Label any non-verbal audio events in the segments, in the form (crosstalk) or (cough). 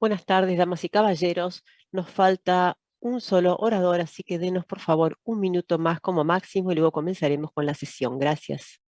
Buenas tardes, damas y caballeros. Nos falta un solo orador, así que denos por favor un minuto más como máximo y luego comenzaremos con la sesión. Gracias.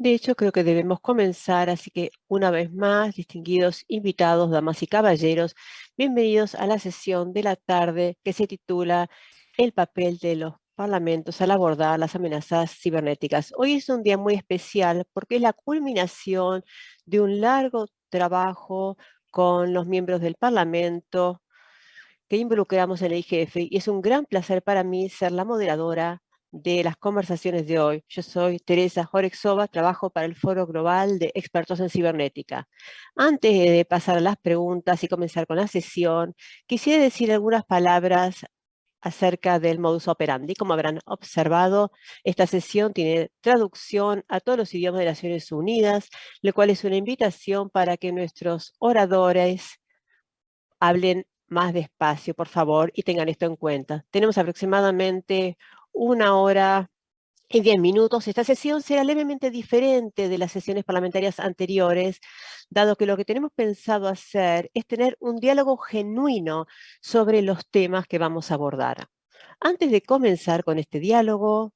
De hecho, creo que debemos comenzar, así que una vez más, distinguidos invitados, damas y caballeros, bienvenidos a la sesión de la tarde que se titula El papel de los parlamentos al abordar las amenazas cibernéticas. Hoy es un día muy especial porque es la culminación de un largo trabajo con los miembros del Parlamento que involucramos en el IGF y es un gran placer para mí ser la moderadora de las conversaciones de hoy. Yo soy Teresa Jorexova, trabajo para el Foro Global de Expertos en Cibernética. Antes de pasar a las preguntas y comenzar con la sesión, quisiera decir algunas palabras acerca del modus operandi. Como habrán observado, esta sesión tiene traducción a todos los idiomas de las Naciones Unidas, lo cual es una invitación para que nuestros oradores hablen más despacio, por favor, y tengan esto en cuenta. Tenemos aproximadamente una hora y diez minutos. Esta sesión será levemente diferente de las sesiones parlamentarias anteriores, dado que lo que tenemos pensado hacer es tener un diálogo genuino sobre los temas que vamos a abordar. Antes de comenzar con este diálogo,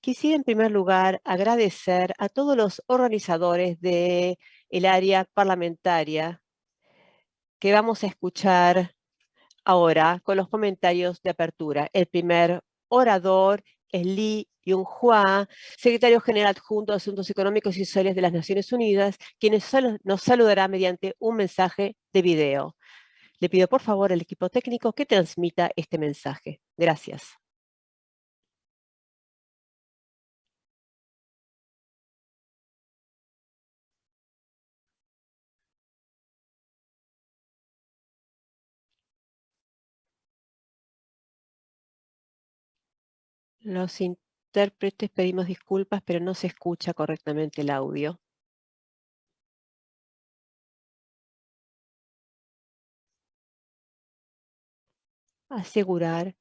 quisiera en primer lugar agradecer a todos los organizadores del el área parlamentaria que vamos a escuchar ahora con los comentarios de apertura. El primer orador es Li Yunhua, secretario general adjunto de Asuntos Económicos y Sociales de las Naciones Unidas, quien nos saludará mediante un mensaje de video. Le pido por favor al equipo técnico que transmita este mensaje. Gracias. Los intérpretes pedimos disculpas, pero no se escucha correctamente el audio. Asegurar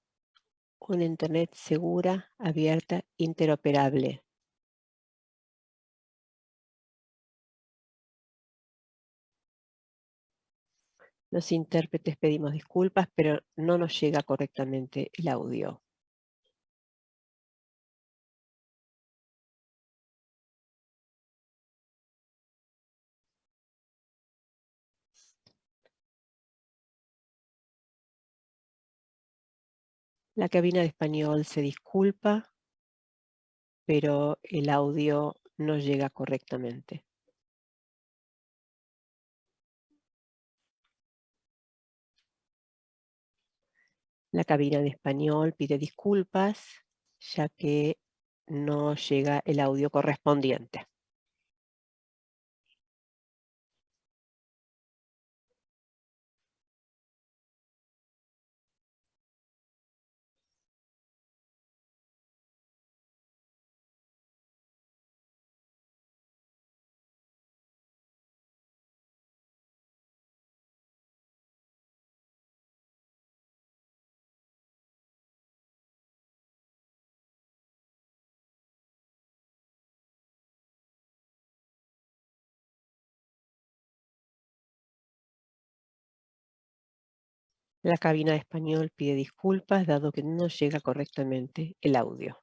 una Internet segura, abierta, interoperable. Los intérpretes pedimos disculpas, pero no nos llega correctamente el audio. La cabina de español se disculpa, pero el audio no llega correctamente. La cabina de español pide disculpas, ya que no llega el audio correspondiente. La cabina de español pide disculpas dado que no llega correctamente el audio.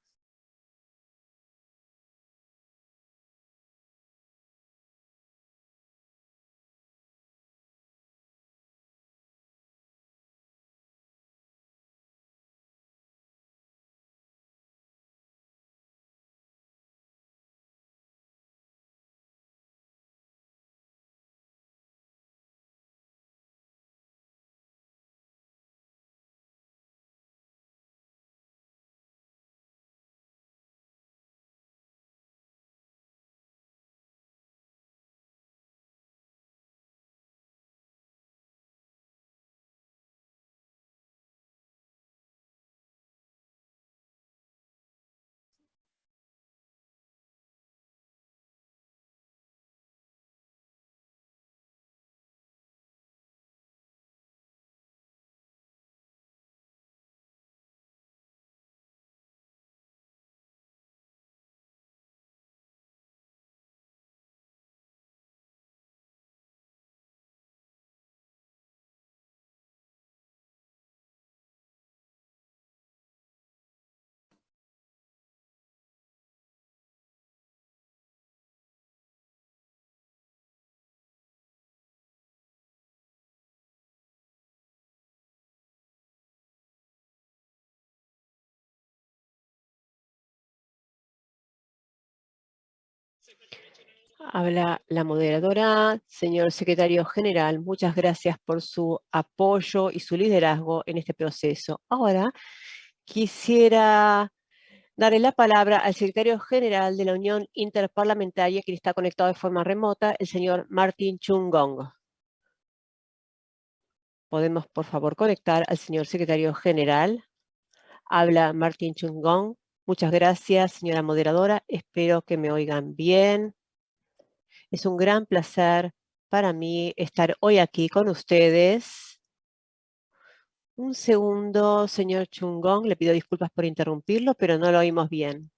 Habla la moderadora. Señor secretario general, muchas gracias por su apoyo y su liderazgo en este proceso. Ahora quisiera darle la palabra al secretario general de la Unión Interparlamentaria, que está conectado de forma remota, el señor Martin Chungong. Podemos, por favor, conectar al señor secretario general. Habla Martin Chungong. Muchas gracias, señora moderadora. Espero que me oigan bien. Es un gran placer para mí estar hoy aquí con ustedes. Un segundo, señor Chungong. Le pido disculpas por interrumpirlo, pero no lo oímos bien.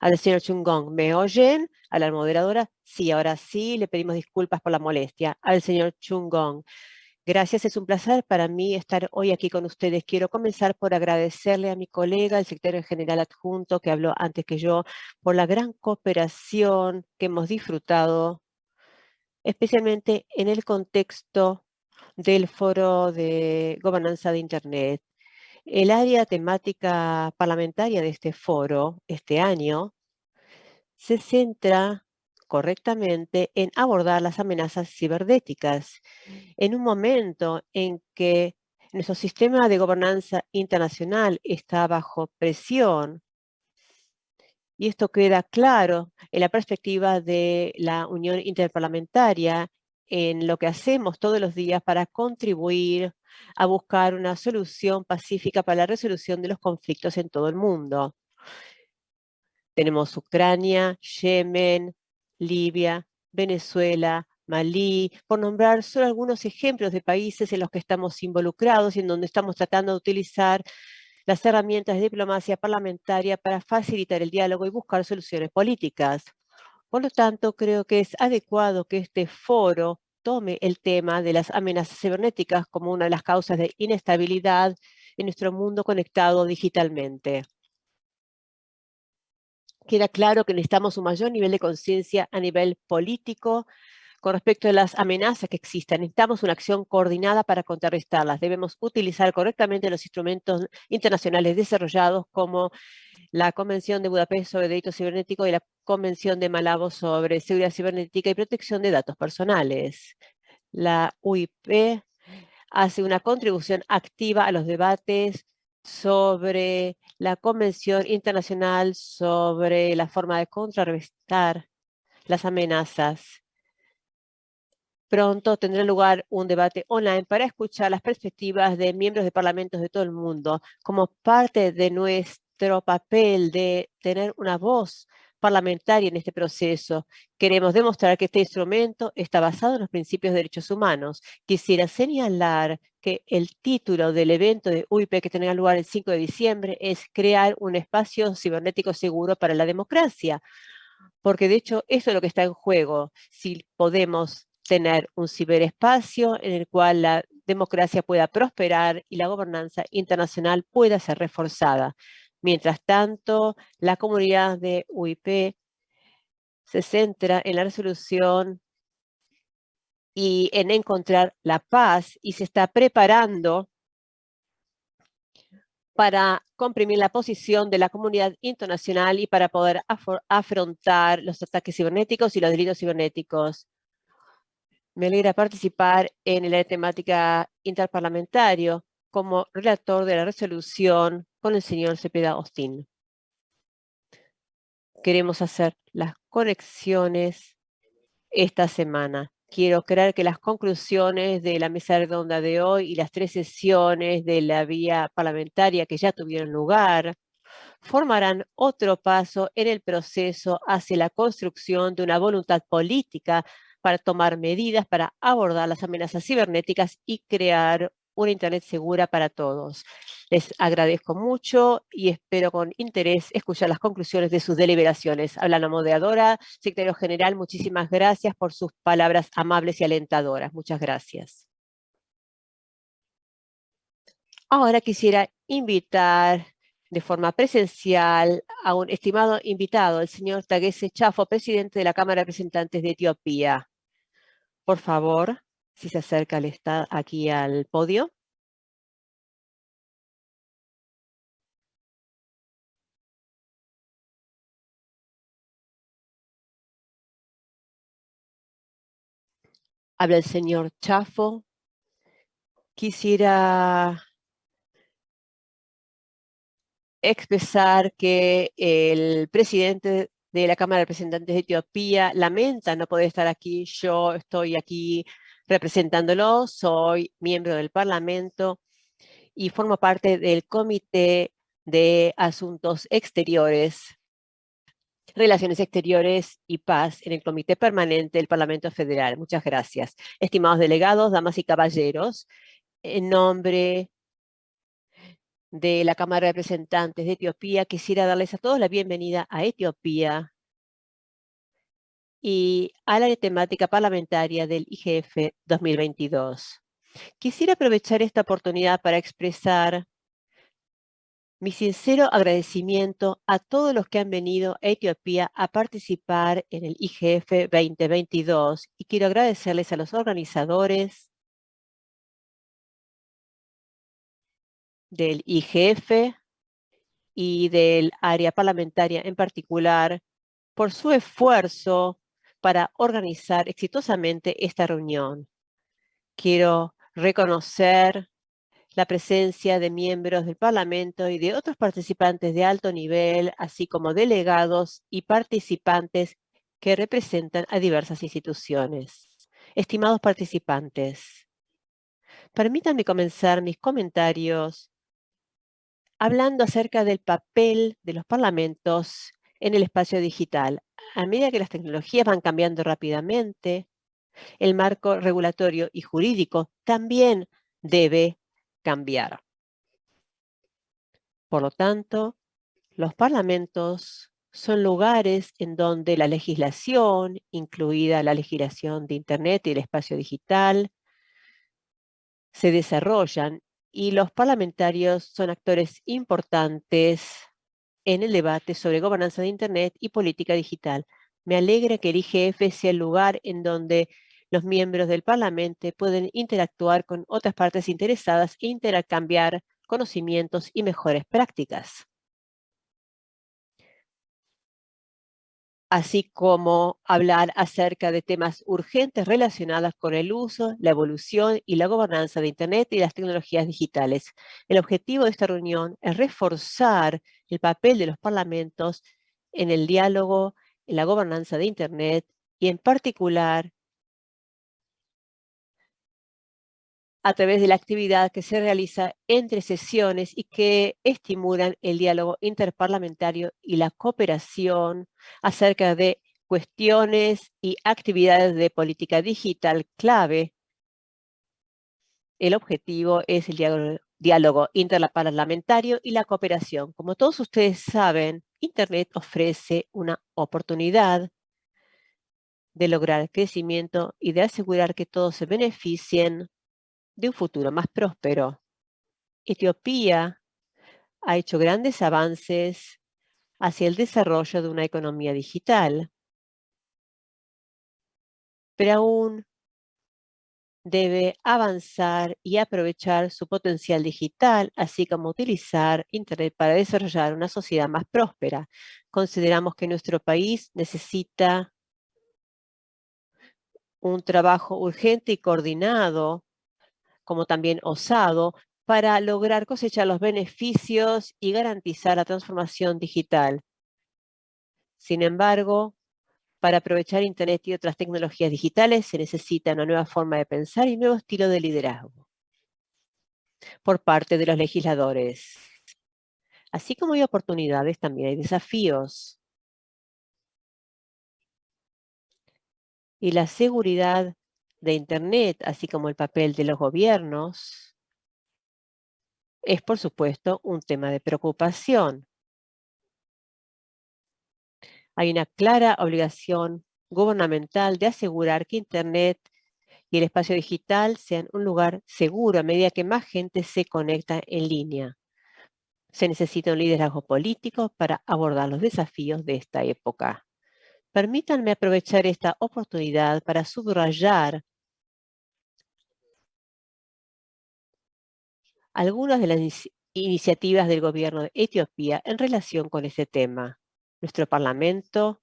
Al señor Chungong, ¿me oyen? A la moderadora, sí, ahora sí, le pedimos disculpas por la molestia. Al señor Chungong, gracias, es un placer para mí estar hoy aquí con ustedes. Quiero comenzar por agradecerle a mi colega, el secretario general adjunto, que habló antes que yo, por la gran cooperación que hemos disfrutado especialmente en el contexto del foro de gobernanza de Internet. El área temática parlamentaria de este foro este año se centra correctamente en abordar las amenazas cibernéticas en un momento en que nuestro sistema de gobernanza internacional está bajo presión y esto queda claro en la perspectiva de la Unión Interparlamentaria, en lo que hacemos todos los días para contribuir a buscar una solución pacífica para la resolución de los conflictos en todo el mundo. Tenemos Ucrania, Yemen, Libia, Venezuela, Malí, por nombrar solo algunos ejemplos de países en los que estamos involucrados y en donde estamos tratando de utilizar las herramientas de diplomacia parlamentaria para facilitar el diálogo y buscar soluciones políticas. Por lo tanto, creo que es adecuado que este foro tome el tema de las amenazas cibernéticas como una de las causas de inestabilidad en nuestro mundo conectado digitalmente. Queda claro que necesitamos un mayor nivel de conciencia a nivel político, con respecto a las amenazas que existen. Necesitamos una acción coordinada para contrarrestarlas. Debemos utilizar correctamente los instrumentos internacionales desarrollados como la Convención de Budapest sobre Delitos Cibernéticos y la Convención de Malabo sobre Seguridad Cibernética y Protección de Datos Personales. La UIP hace una contribución activa a los debates sobre la Convención Internacional sobre la forma de contrarrestar las amenazas. Pronto tendrá lugar un debate online para escuchar las perspectivas de miembros de parlamentos de todo el mundo como parte de nuestro papel de tener una voz parlamentaria en este proceso. Queremos demostrar que este instrumento está basado en los principios de derechos humanos. Quisiera señalar que el título del evento de UIP que tendrá lugar el 5 de diciembre es Crear un espacio cibernético seguro para la democracia. Porque de hecho, eso es lo que está en juego. Si podemos tener un ciberespacio en el cual la democracia pueda prosperar y la gobernanza internacional pueda ser reforzada. Mientras tanto, la comunidad de UIP se centra en la resolución y en encontrar la paz y se está preparando para comprimir la posición de la comunidad internacional y para poder afrontar los ataques cibernéticos y los delitos cibernéticos. Me alegra participar en la temática interparlamentario como relator de la resolución con el señor Cepeda Austin. Queremos hacer las conexiones esta semana. Quiero creer que las conclusiones de la mesa redonda de hoy y las tres sesiones de la vía parlamentaria que ya tuvieron lugar formarán otro paso en el proceso hacia la construcción de una voluntad política para tomar medidas para abordar las amenazas cibernéticas y crear una Internet segura para todos. Les agradezco mucho y espero con interés escuchar las conclusiones de sus deliberaciones. Habla la moderadora, secretario general, muchísimas gracias por sus palabras amables y alentadoras. Muchas gracias. Ahora quisiera invitar de forma presencial a un estimado invitado, el señor Taguese Chafo, presidente de la Cámara de Representantes de Etiopía. Por favor, si se acerca el está aquí al podio. Habla el señor Chafo. Quisiera expresar que el presidente de la Cámara de Representantes de Etiopía lamenta no poder estar aquí. Yo estoy aquí representándolo, soy miembro del Parlamento y formo parte del Comité de Asuntos Exteriores, Relaciones Exteriores y Paz en el Comité Permanente del Parlamento Federal. Muchas gracias. Estimados delegados, damas y caballeros, en nombre de la Cámara de Representantes de Etiopía, quisiera darles a todos la bienvenida a Etiopía y a la temática parlamentaria del IGF 2022. Quisiera aprovechar esta oportunidad para expresar mi sincero agradecimiento a todos los que han venido a Etiopía a participar en el IGF 2022 y quiero agradecerles a los organizadores del IGF y del área parlamentaria en particular por su esfuerzo para organizar exitosamente esta reunión. Quiero reconocer la presencia de miembros del Parlamento y de otros participantes de alto nivel, así como delegados y participantes que representan a diversas instituciones. Estimados participantes, permítanme comenzar mis comentarios hablando acerca del papel de los parlamentos en el espacio digital. A medida que las tecnologías van cambiando rápidamente, el marco regulatorio y jurídico también debe cambiar. Por lo tanto, los parlamentos son lugares en donde la legislación, incluida la legislación de Internet y el espacio digital, se desarrollan y los parlamentarios son actores importantes en el debate sobre gobernanza de Internet y política digital. Me alegra que el IGF sea el lugar en donde los miembros del Parlamento pueden interactuar con otras partes interesadas e intercambiar conocimientos y mejores prácticas. Así como hablar acerca de temas urgentes relacionados con el uso, la evolución y la gobernanza de Internet y las tecnologías digitales. El objetivo de esta reunión es reforzar el papel de los parlamentos en el diálogo, en la gobernanza de Internet y en particular a través de la actividad que se realiza entre sesiones y que estimulan el diálogo interparlamentario y la cooperación acerca de cuestiones y actividades de política digital clave. El objetivo es el diálogo, interparlamentario y la cooperación. Como todos ustedes saben, Internet ofrece una oportunidad de lograr crecimiento y de asegurar que todos se beneficien de un futuro más próspero. Etiopía ha hecho grandes avances hacia el desarrollo de una economía digital, pero aún debe avanzar y aprovechar su potencial digital, así como utilizar Internet para desarrollar una sociedad más próspera. Consideramos que nuestro país necesita un trabajo urgente y coordinado como también osado, para lograr cosechar los beneficios y garantizar la transformación digital. Sin embargo, para aprovechar Internet y otras tecnologías digitales se necesita una nueva forma de pensar y un nuevo estilo de liderazgo por parte de los legisladores. Así como hay oportunidades, también hay desafíos. Y la seguridad de Internet, así como el papel de los gobiernos, es por supuesto un tema de preocupación. Hay una clara obligación gubernamental de asegurar que Internet y el espacio digital sean un lugar seguro a medida que más gente se conecta en línea. Se necesita un liderazgo político para abordar los desafíos de esta época. Permítanme aprovechar esta oportunidad para subrayar algunas de las iniciativas del gobierno de Etiopía en relación con este tema. Nuestro Parlamento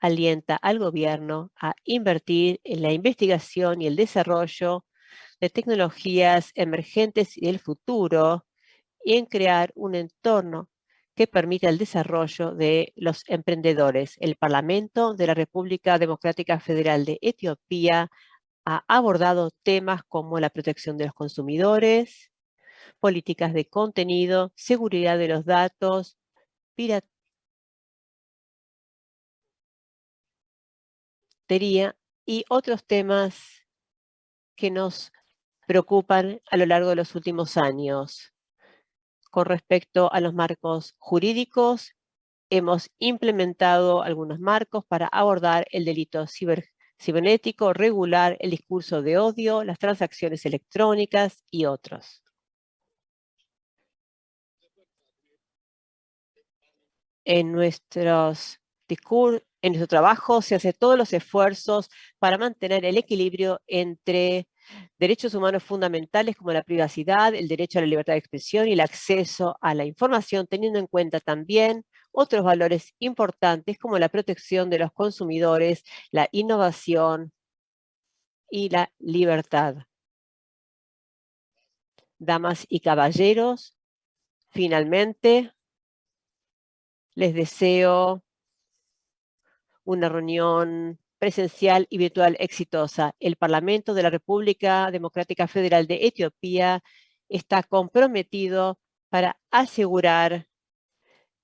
alienta al gobierno a invertir en la investigación y el desarrollo de tecnologías emergentes y del futuro y en crear un entorno que permita el desarrollo de los emprendedores. El Parlamento de la República Democrática Federal de Etiopía ha abordado temas como la protección de los consumidores, políticas de contenido, seguridad de los datos, piratería y otros temas que nos preocupan a lo largo de los últimos años. Con respecto a los marcos jurídicos, hemos implementado algunos marcos para abordar el delito cibernético, regular el discurso de odio, las transacciones electrónicas y otros. En nuestros en nuestro trabajo se hacen todos los esfuerzos para mantener el equilibrio entre derechos humanos fundamentales como la privacidad, el derecho a la libertad de expresión y el acceso a la información, teniendo en cuenta también otros valores importantes como la protección de los consumidores, la innovación y la libertad. Damas y caballeros, finalmente les deseo una reunión presencial y virtual exitosa. El Parlamento de la República Democrática Federal de Etiopía está comprometido para asegurar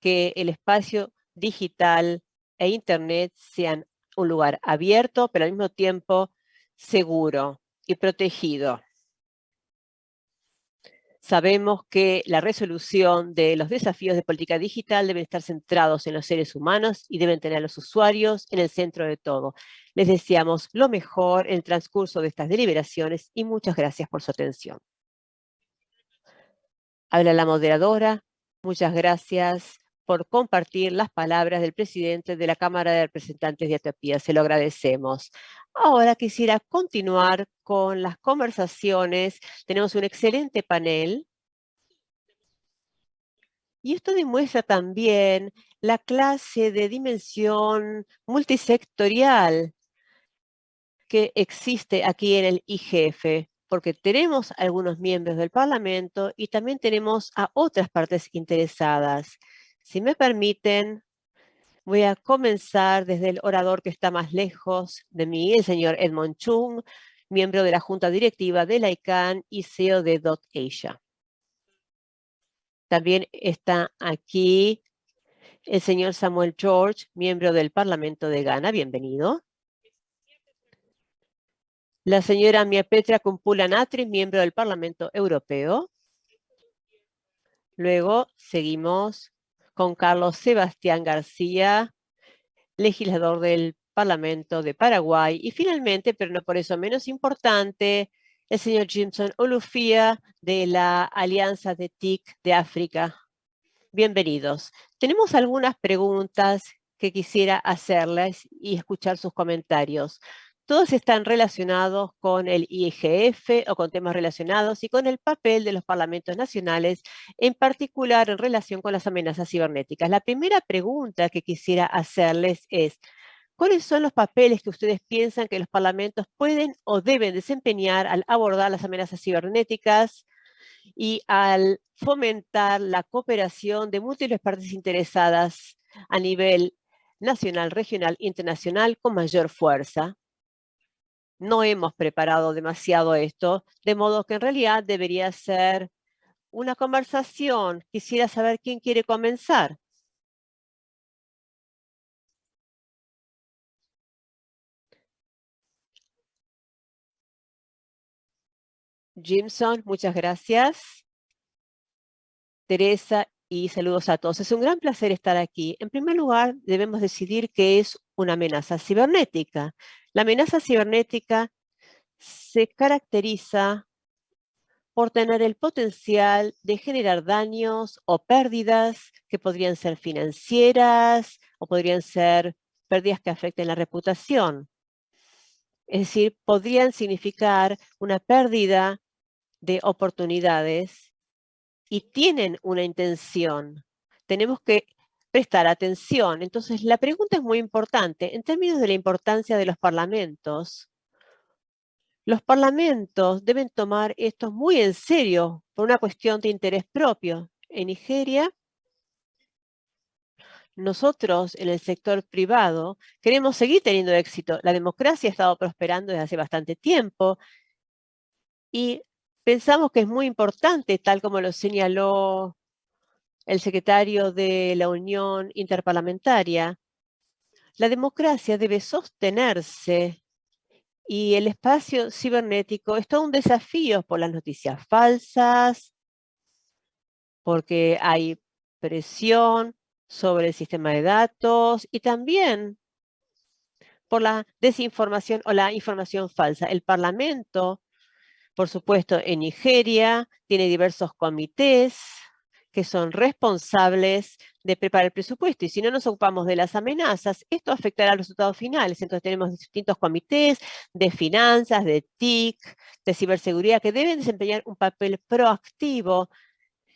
que el espacio digital e Internet sean un lugar abierto, pero al mismo tiempo seguro y protegido. Sabemos que la resolución de los desafíos de política digital deben estar centrados en los seres humanos y deben tener a los usuarios en el centro de todo. Les deseamos lo mejor en el transcurso de estas deliberaciones y muchas gracias por su atención. Habla la moderadora. Muchas gracias por compartir las palabras del presidente de la Cámara de Representantes de Etiopía. Se lo agradecemos. Ahora quisiera continuar con las conversaciones. Tenemos un excelente panel. Y esto demuestra también la clase de dimensión multisectorial que existe aquí en el IGF, porque tenemos algunos miembros del Parlamento y también tenemos a otras partes interesadas. Si me permiten, voy a comenzar desde el orador que está más lejos de mí, el señor Edmond Chung, miembro de la Junta Directiva de la ICANN y CEO de Dot Asia. También está aquí el señor Samuel George, miembro del Parlamento de Ghana. Bienvenido. La señora Mia Petra Kumpula Natri, miembro del Parlamento Europeo. Luego seguimos con Carlos Sebastián García, legislador del Parlamento de Paraguay. Y finalmente, pero no por eso menos importante, el señor Jimson Olufia de la Alianza de TIC de África. Bienvenidos. Tenemos algunas preguntas que quisiera hacerles y escuchar sus comentarios. Todos están relacionados con el IGF o con temas relacionados y con el papel de los parlamentos nacionales, en particular en relación con las amenazas cibernéticas. La primera pregunta que quisiera hacerles es, ¿cuáles son los papeles que ustedes piensan que los parlamentos pueden o deben desempeñar al abordar las amenazas cibernéticas y al fomentar la cooperación de múltiples partes interesadas a nivel nacional, regional, internacional con mayor fuerza? No hemos preparado demasiado esto, de modo que en realidad debería ser una conversación. Quisiera saber quién quiere comenzar. Jimson, muchas gracias. Teresa y saludos a todos. Es un gran placer estar aquí. En primer lugar, debemos decidir qué es una amenaza cibernética. La amenaza cibernética se caracteriza por tener el potencial de generar daños o pérdidas que podrían ser financieras o podrían ser pérdidas que afecten la reputación. Es decir, podrían significar una pérdida de oportunidades y tienen una intención. Tenemos que prestar atención. Entonces, la pregunta es muy importante. En términos de la importancia de los parlamentos, los parlamentos deben tomar esto muy en serio por una cuestión de interés propio. En Nigeria, nosotros en el sector privado queremos seguir teniendo éxito. La democracia ha estado prosperando desde hace bastante tiempo y pensamos que es muy importante, tal como lo señaló el secretario de la Unión Interparlamentaria, la democracia debe sostenerse y el espacio cibernético es todo un desafío por las noticias falsas, porque hay presión sobre el sistema de datos y también por la desinformación o la información falsa. El Parlamento, por supuesto, en Nigeria, tiene diversos comités que son responsables de preparar el presupuesto. Y si no nos ocupamos de las amenazas, esto afectará a los resultados finales. Entonces tenemos distintos comités de finanzas, de TIC, de ciberseguridad, que deben desempeñar un papel proactivo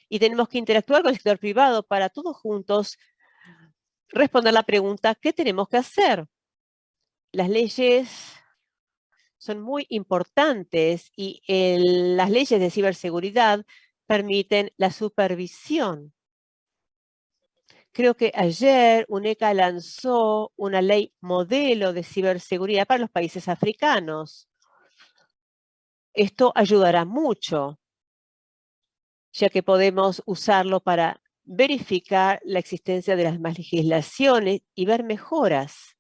y tenemos que interactuar con el sector privado para todos juntos responder la pregunta, ¿qué tenemos que hacer? Las leyes son muy importantes y las leyes de ciberseguridad permiten la supervisión. Creo que ayer UNECA lanzó una ley modelo de ciberseguridad para los países africanos. Esto ayudará mucho, ya que podemos usarlo para verificar la existencia de las demás legislaciones y ver mejoras.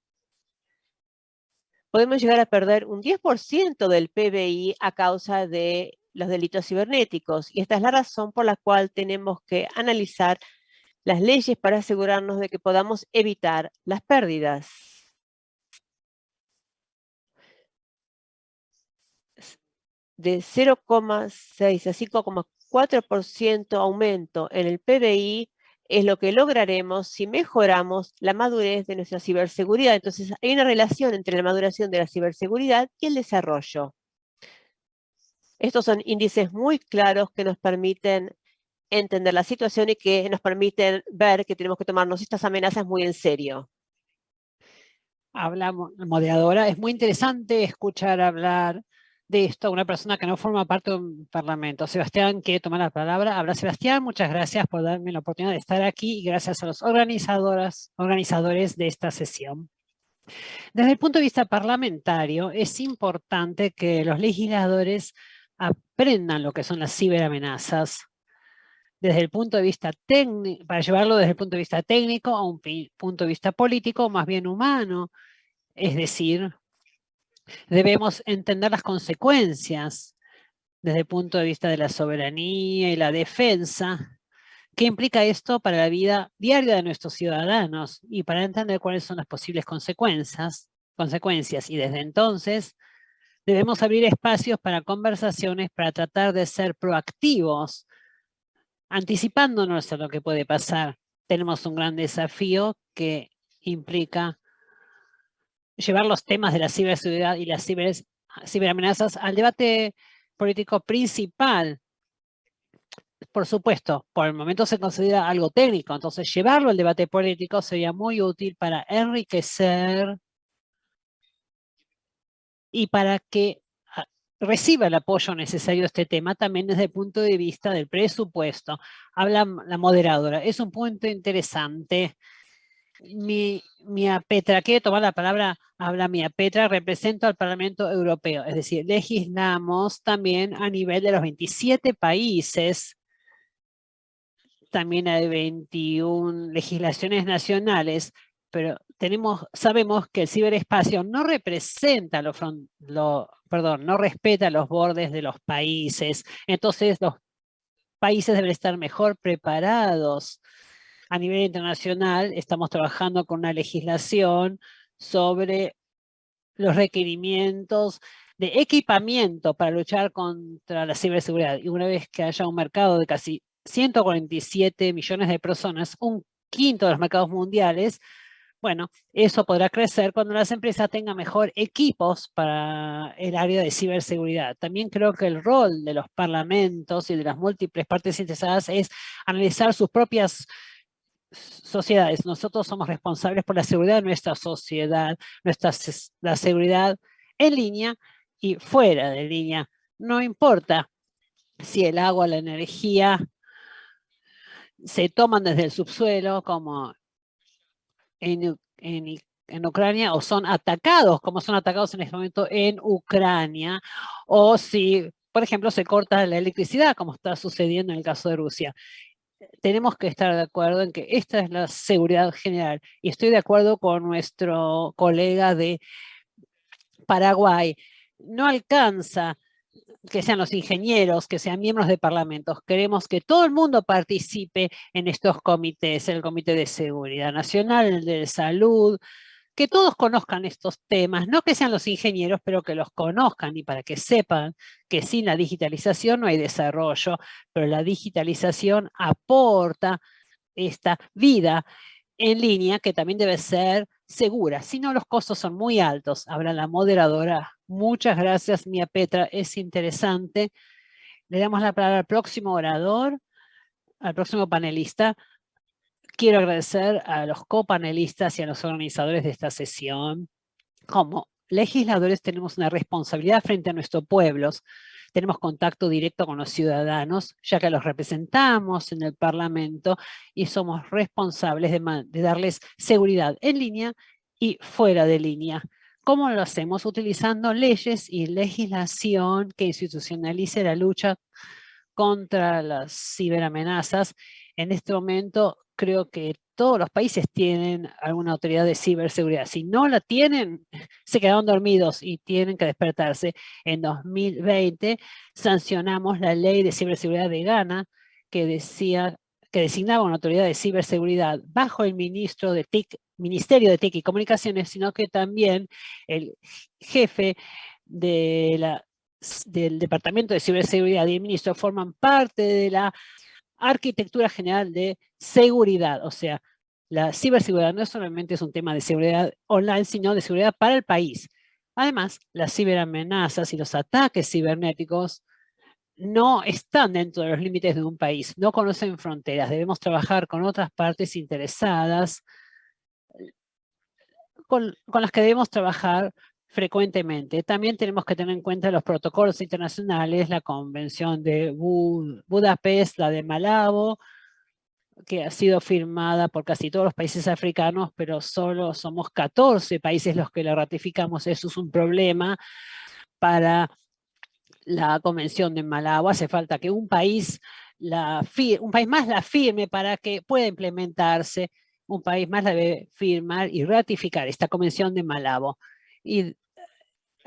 Podemos llegar a perder un 10% del PBI a causa de los delitos cibernéticos. Y esta es la razón por la cual tenemos que analizar las leyes para asegurarnos de que podamos evitar las pérdidas. De 0,6 a 5,4% aumento en el PBI es lo que lograremos si mejoramos la madurez de nuestra ciberseguridad. Entonces, hay una relación entre la maduración de la ciberseguridad y el desarrollo. Estos son índices muy claros que nos permiten entender la situación y que nos permiten ver que tenemos que tomarnos estas amenazas muy en serio. Hablamos, moderadora, es muy interesante escuchar hablar de esto a una persona que no forma parte de un parlamento. Sebastián quiere tomar la palabra. Habla Sebastián, muchas gracias por darme la oportunidad de estar aquí y gracias a los organizadores de esta sesión. Desde el punto de vista parlamentario, es importante que los legisladores aprendan lo que son las ciberamenazas desde el punto de vista técnico, para llevarlo desde el punto de vista técnico a un punto de vista político más bien humano. Es decir, debemos entender las consecuencias desde el punto de vista de la soberanía y la defensa. ¿Qué implica esto para la vida diaria de nuestros ciudadanos? Y para entender cuáles son las posibles consecuencias, consecuencias. Y desde entonces Debemos abrir espacios para conversaciones, para tratar de ser proactivos, anticipándonos a lo que puede pasar. Tenemos un gran desafío que implica llevar los temas de la ciberseguridad y las ciberamenazas al debate político principal. Por supuesto, por el momento se considera algo técnico, entonces llevarlo al debate político sería muy útil para enriquecer y para que ah, reciba el apoyo necesario a este tema también desde el punto de vista del presupuesto. Habla la moderadora, es un punto interesante. Mi, Mia Petra, quiere tomar la palabra, habla Mia Petra, represento al Parlamento Europeo, es decir, legislamos también a nivel de los 27 países, también hay 21 legislaciones nacionales pero tenemos, sabemos que el ciberespacio no representa los lo, perdón, no respeta los bordes de los países. Entonces los países deben estar mejor preparados. A nivel internacional estamos trabajando con una legislación sobre los requerimientos de equipamiento para luchar contra la ciberseguridad. Y una vez que haya un mercado de casi 147 millones de personas, un quinto de los mercados mundiales, bueno, eso podrá crecer cuando las empresas tengan mejor equipos para el área de ciberseguridad. También creo que el rol de los parlamentos y de las múltiples partes interesadas es analizar sus propias sociedades. Nosotros somos responsables por la seguridad de nuestra sociedad, nuestra, la seguridad en línea y fuera de línea. No importa si el agua, la energía se toman desde el subsuelo como en, en, en Ucrania o son atacados como son atacados en este momento en Ucrania o si, por ejemplo, se corta la electricidad como está sucediendo en el caso de Rusia tenemos que estar de acuerdo en que esta es la seguridad general. Y estoy de acuerdo con nuestro colega de Paraguay. No alcanza que sean los ingenieros, que sean miembros de parlamentos. Queremos que todo el mundo participe en estos comités, el Comité de Seguridad Nacional, el de Salud, que todos conozcan estos temas, no que sean los ingenieros, pero que los conozcan y para que sepan que sin la digitalización no hay desarrollo, pero la digitalización aporta esta vida en línea que también debe ser segura, si no los costos son muy altos. Habla la moderadora. Muchas gracias, Mía Petra, es interesante. Le damos la palabra al próximo orador, al próximo panelista. Quiero agradecer a los copanelistas y a los organizadores de esta sesión. Como legisladores tenemos una responsabilidad frente a nuestros pueblos. Tenemos contacto directo con los ciudadanos, ya que los representamos en el Parlamento y somos responsables de, darles seguridad en línea y fuera de línea. ¿Cómo lo hacemos? Utilizando leyes y legislación que institucionalice la lucha contra las ciberamenazas. En este momento creo que todos los países tienen alguna autoridad de ciberseguridad. Si no la tienen, (laughs) se quedaron dormidos y tienen que despertarse. En 2020 sancionamos la ley de ciberseguridad de Ghana que decía que designaba una autoridad de ciberseguridad bajo el ministro de TIC, Ministerio de TIC y Comunicaciones, sino que también el jefe de la, del Departamento de Ciberseguridad y el ministro forman parte de la arquitectura general de seguridad, o sea, la ciberseguridad no solamente es un tema de seguridad online, sino de seguridad para el país. Además, las ciberamenazas y los ataques cibernéticos no están dentro de los límites de un país, no conocen fronteras. Debemos trabajar con otras partes interesadas con, con las que debemos trabajar frecuentemente. También tenemos que tener en cuenta los protocolos internacionales, la Convención de Budapest, la de Malabo, que ha sido firmada por casi todos los países africanos, pero solo somos 14 países los que la ratificamos. Eso es un problema para la Convención de Malabo. Hace falta que un país, la un país más la firme para que pueda implementarse. Un país más la debe firmar y ratificar esta Convención de Malabo. Y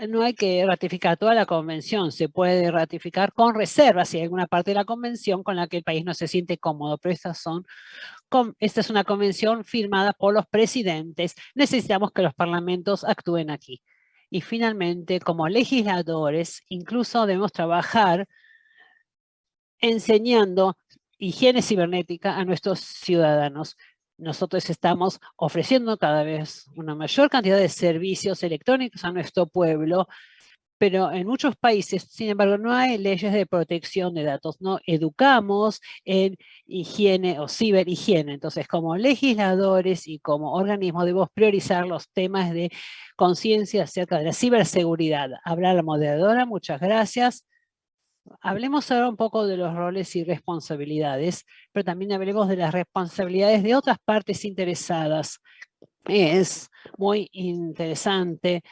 no hay que ratificar toda la convención, se puede ratificar con reservas si hay alguna parte de la convención con la que el país no se siente cómodo, pero son, esta es una convención firmada por los presidentes, necesitamos que los parlamentos actúen aquí. Y finalmente, como legisladores, incluso debemos trabajar enseñando higiene cibernética a nuestros ciudadanos nosotros estamos ofreciendo cada vez una mayor cantidad de servicios electrónicos a nuestro pueblo, pero en muchos países, sin embargo, no hay leyes de protección de datos. No educamos en higiene o ciberhigiene. Entonces, como legisladores y como organismo, debemos priorizar los temas de conciencia acerca de la ciberseguridad. Habla la moderadora, muchas gracias. Hablemos ahora un poco de los roles y responsabilidades, pero también hablemos de las responsabilidades de otras partes interesadas. Es muy interesante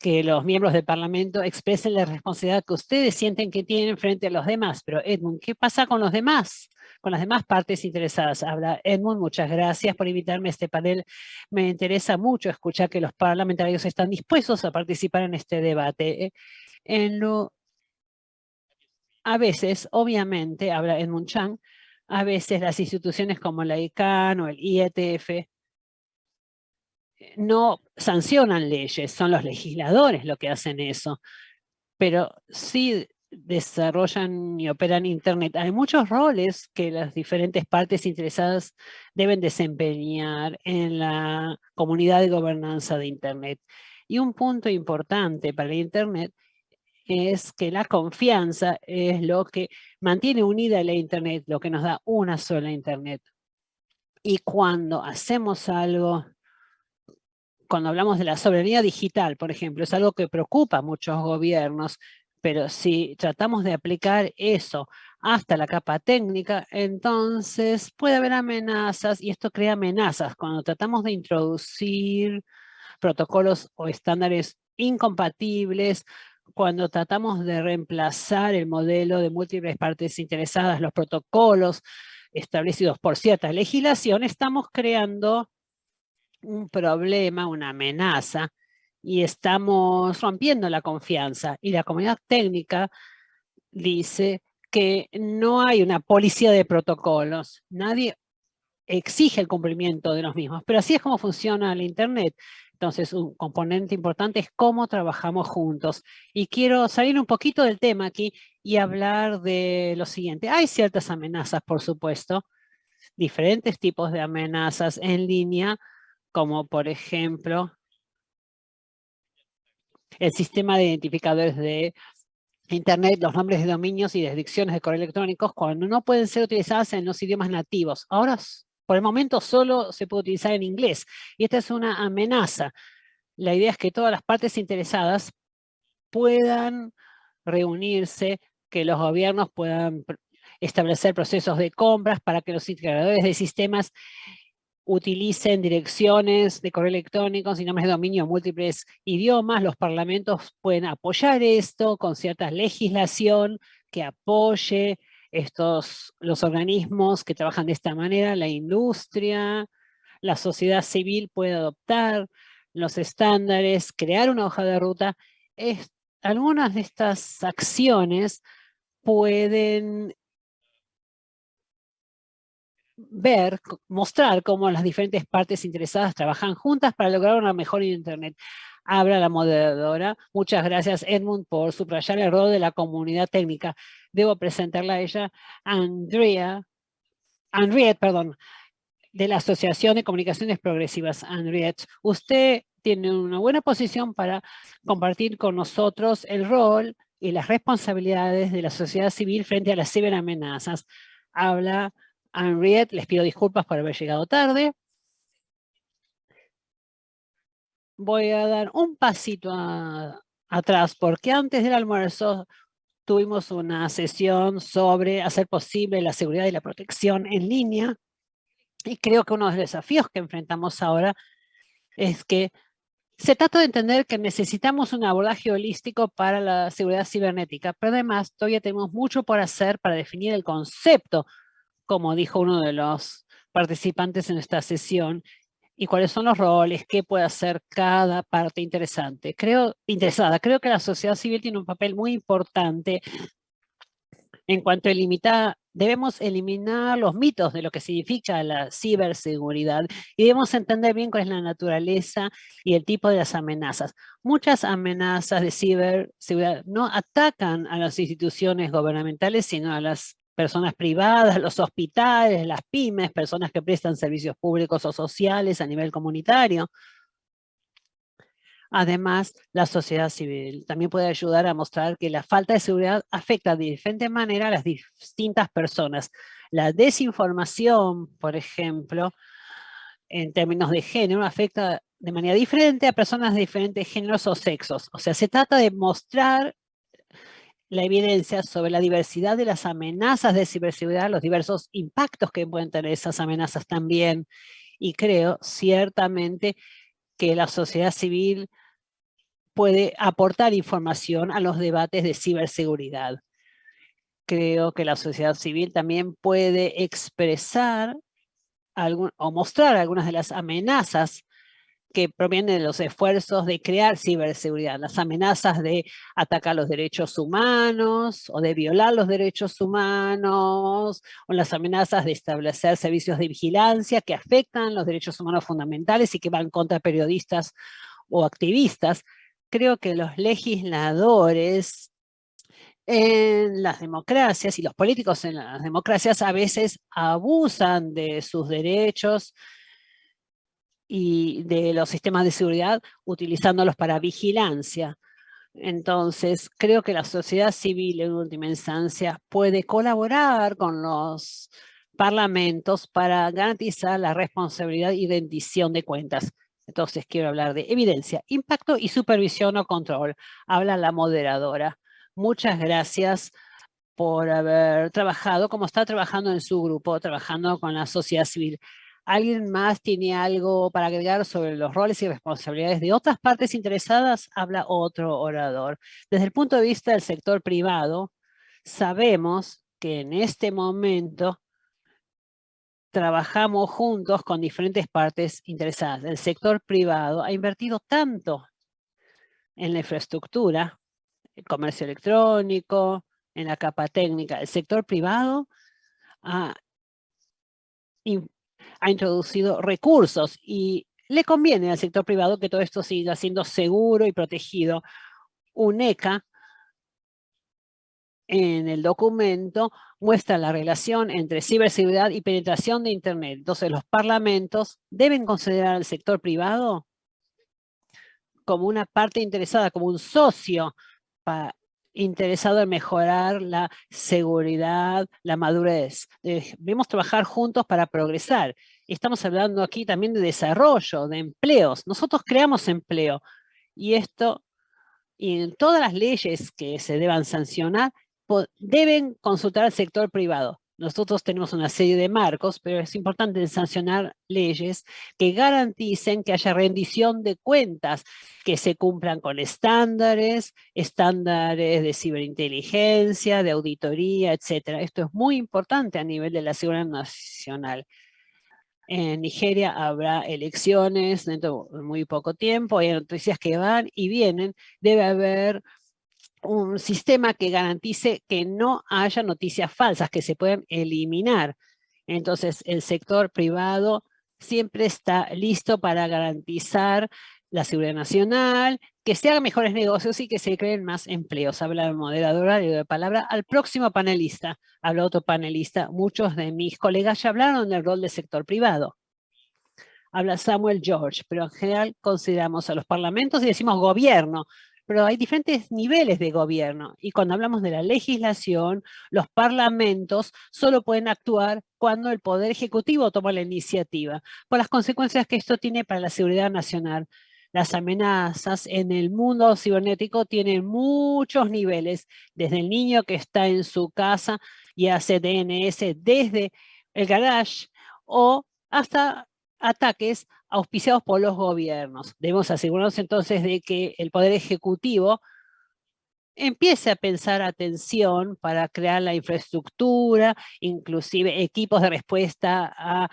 que los miembros del Parlamento expresen la responsabilidad que ustedes sienten que tienen frente a los demás. Pero Edmund, ¿qué pasa con los demás? Con las demás partes interesadas. Habla Edmund, muchas gracias por invitarme a este panel. Me interesa mucho escuchar que los parlamentarios están dispuestos a participar en este debate. En lo a veces, obviamente, habla Edmund Chang, a veces las instituciones como la ICANN o el IETF eh, no sancionan leyes, son los legisladores los que hacen eso, pero sí desarrollan y operan Internet. Hay muchos roles que las diferentes partes interesadas deben desempeñar en la comunidad de gobernanza de Internet. Y un punto importante para Internet es que la confianza es lo que mantiene unida la Internet, lo que nos da una sola Internet. Y cuando hacemos algo, cuando hablamos de la soberanía digital, por ejemplo, es algo que preocupa a muchos gobiernos, pero si tratamos de aplicar eso hasta la capa técnica, entonces puede haber amenazas y esto crea amenazas. Cuando tratamos de introducir protocolos o estándares incompatibles, cuando tratamos de reemplazar el modelo de múltiples partes interesadas, los protocolos establecidos por cierta legislación, estamos creando un problema, una amenaza, y estamos rompiendo la confianza. Y la comunidad técnica dice que no hay una policía de protocolos. Nadie exige el cumplimiento de los mismos, pero así es como funciona el Internet. Entonces, un componente importante es cómo trabajamos juntos. Y quiero salir un poquito del tema aquí y hablar de lo siguiente. Hay ciertas amenazas, por supuesto, diferentes tipos de amenazas en línea, como por ejemplo el sistema de identificadores de Internet, los nombres de dominios y descripciones de correo electrónicos cuando no pueden ser utilizadas en los idiomas nativos. Ahora, por el momento, solo se puede utilizar en inglés. Y esta es una amenaza. La idea es que todas las partes interesadas puedan reunirse, que los gobiernos puedan establecer procesos de compras para que los integradores de sistemas utilicen direcciones de correo electrónico y nombres de dominio en múltiples idiomas. Los parlamentos pueden apoyar esto con cierta legislación que apoye estos, los organismos que trabajan de esta manera, la industria, la sociedad civil puede adoptar los estándares, crear una hoja de ruta. algunas de estas acciones pueden ver, mostrar cómo las diferentes partes interesadas trabajan juntas para lograr una mejor Internet. Habla la moderadora. Muchas gracias, Edmund, por subrayar el rol de la comunidad técnica. Debo presentarla a ella, Andrea, Henriette, perdón, de la Asociación de Comunicaciones Progresivas, Henriette. Usted tiene una buena posición para compartir con nosotros el rol y las responsabilidades de la sociedad civil frente a las ciberamenazas. Habla Henriette, les pido disculpas por haber llegado tarde. Voy a dar un pasito atrás, porque antes del almuerzo tuvimos una sesión sobre hacer posible la seguridad y la protección en línea. Y creo que uno de los desafíos que enfrentamos ahora es que se trata de entender que necesitamos un abordaje holístico para la seguridad cibernética, pero además todavía tenemos mucho por hacer para definir el concepto como dijo uno de los participantes en esta sesión, y cuáles son los roles, qué puede hacer cada parte interesante. Creo, interesada. Creo que la sociedad civil tiene un papel muy importante en cuanto a limitar, debemos eliminar los mitos de lo que significa la ciberseguridad y debemos entender bien cuál es la naturaleza y el tipo de las amenazas. Muchas amenazas de ciberseguridad no atacan a las instituciones gubernamentales, sino a las personas privadas, los hospitales, las pymes, personas que prestan servicios públicos o sociales a nivel comunitario. Además, la sociedad civil también puede ayudar a mostrar que la falta de seguridad afecta de diferente manera a las distintas personas. La desinformación, por ejemplo, en términos de género, afecta de manera diferente a personas de diferentes géneros o sexos. O sea, se trata de mostrar la evidencia sobre la diversidad de las amenazas de ciberseguridad, los diversos impactos que pueden tener esas amenazas también. Y creo ciertamente que la sociedad civil puede aportar información a los debates de ciberseguridad. Creo que la sociedad civil también puede expresar algún, o mostrar algunas de las amenazas que provienen de los esfuerzos de crear ciberseguridad, las amenazas de atacar los derechos humanos o de violar los derechos humanos, o las amenazas de establecer servicios de vigilancia que afectan los derechos humanos fundamentales y que van contra periodistas o activistas. Creo que los legisladores en las democracias y los políticos en las democracias a veces abusan de sus derechos y de los sistemas de seguridad utilizándolos para vigilancia. Entonces, creo que la sociedad civil en última instancia puede colaborar con los parlamentos para garantizar la responsabilidad y rendición de cuentas. Entonces quiero hablar de evidencia, impacto y supervisión o control. Habla la moderadora. Muchas gracias por haber trabajado como está trabajando en su grupo, trabajando con la sociedad civil. ¿Alguien más tiene algo para agregar sobre los roles y responsabilidades de otras partes interesadas? Habla otro orador. Desde el punto de vista del sector privado, sabemos que en este momento trabajamos juntos con diferentes partes interesadas. El sector privado ha invertido tanto en la infraestructura, el comercio electrónico, en la capa técnica. El sector privado ha, ha introducido recursos y le conviene al sector privado que todo esto siga siendo seguro y protegido. UNECA en el documento muestra la relación entre ciberseguridad y penetración de Internet. Entonces los parlamentos deben considerar al sector privado como una parte interesada, como un socio para interesado en mejorar la seguridad, la madurez. Debemos trabajar juntos para progresar. Estamos hablando aquí también de desarrollo, de empleos. Nosotros creamos empleo y esto, en todas las leyes que se deban sancionar, deben consultar al sector privado. Nosotros tenemos una serie de marcos, pero es importante sancionar leyes que garanticen que haya rendición de cuentas, que se cumplan con estándares, estándares de ciberinteligencia, de auditoría, etc. Esto es muy importante a nivel de la seguridad nacional. En Nigeria habrá elecciones dentro de muy poco tiempo, hay noticias que van y vienen. Debe haber un sistema que garantice que no haya noticias falsas, que se puedan eliminar. Entonces, el sector privado siempre está listo para garantizar la seguridad nacional, que se hagan mejores negocios y que se creen más empleos. Habla la moderadora, le doy palabra al próximo panelista. Habla otro panelista. Muchos de mis colegas ya hablaron del rol del sector privado. Habla Samuel George, pero en general consideramos a los parlamentos y decimos gobierno, pero hay diferentes niveles de gobierno. Y cuando hablamos de la legislación, los parlamentos solo pueden actuar cuando el Poder Ejecutivo toma la iniciativa, por las consecuencias que esto tiene para la seguridad nacional. Las amenazas en el mundo cibernético tienen muchos niveles, desde el niño que está en su casa y hace DNS desde el garage, o hasta ataques auspiciados por los gobiernos. Debemos asegurarnos entonces de que el Poder Ejecutivo empiece a pensar atención para crear la infraestructura, inclusive equipos de respuesta a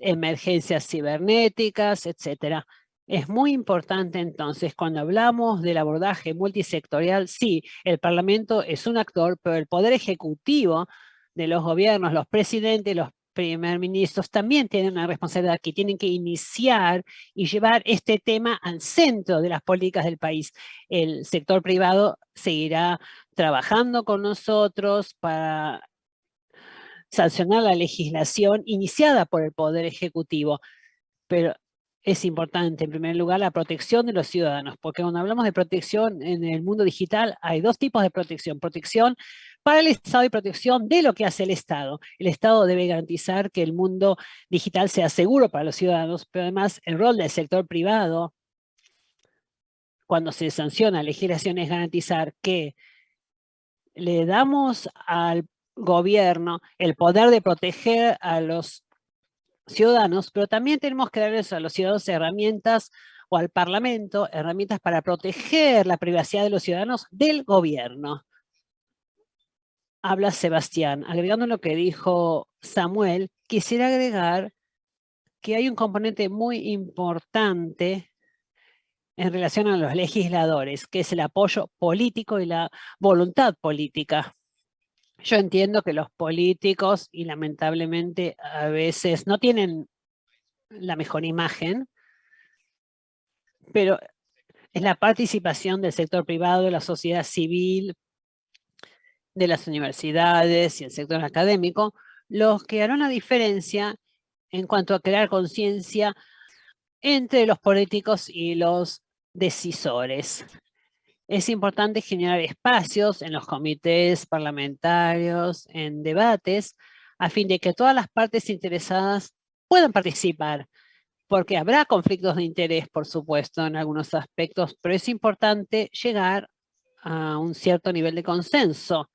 emergencias cibernéticas, etcétera. Es muy importante entonces, cuando hablamos del abordaje multisectorial, sí, el Parlamento es un actor, pero el Poder Ejecutivo de los gobiernos, los presidentes, los primer ministros también tienen una responsabilidad que tienen que iniciar y llevar este tema al centro de las políticas del país. El sector privado seguirá trabajando con nosotros para sancionar la legislación iniciada por el Poder Ejecutivo. Pero es importante, en primer lugar, la protección de los ciudadanos, porque cuando hablamos de protección en el mundo digital, hay dos tipos de protección. Protección para el Estado y protección de lo que hace el Estado. El Estado debe garantizar que el mundo digital sea seguro para los ciudadanos, pero además el rol del sector privado, cuando se sanciona legislación, es garantizar que le damos al gobierno el poder de proteger a los ciudadanos, pero también tenemos que darles a los ciudadanos herramientas o al Parlamento herramientas para proteger la privacidad de los ciudadanos del gobierno. Habla Sebastián. Agregando lo que dijo Samuel, quisiera agregar que hay un componente muy importante en relación a los legisladores, que es el apoyo político y la voluntad política. Yo entiendo que los políticos, y lamentablemente a veces no tienen la mejor imagen, pero es la participación del sector privado, de la sociedad civil, de las universidades y el sector académico, los que harán la diferencia en cuanto a crear conciencia entre los políticos y los decisores. Es importante generar espacios en los comités parlamentarios, en debates, a fin de que todas las partes interesadas puedan participar, porque habrá conflictos de interés, por supuesto, en algunos aspectos, pero es importante llegar a un cierto nivel de consenso.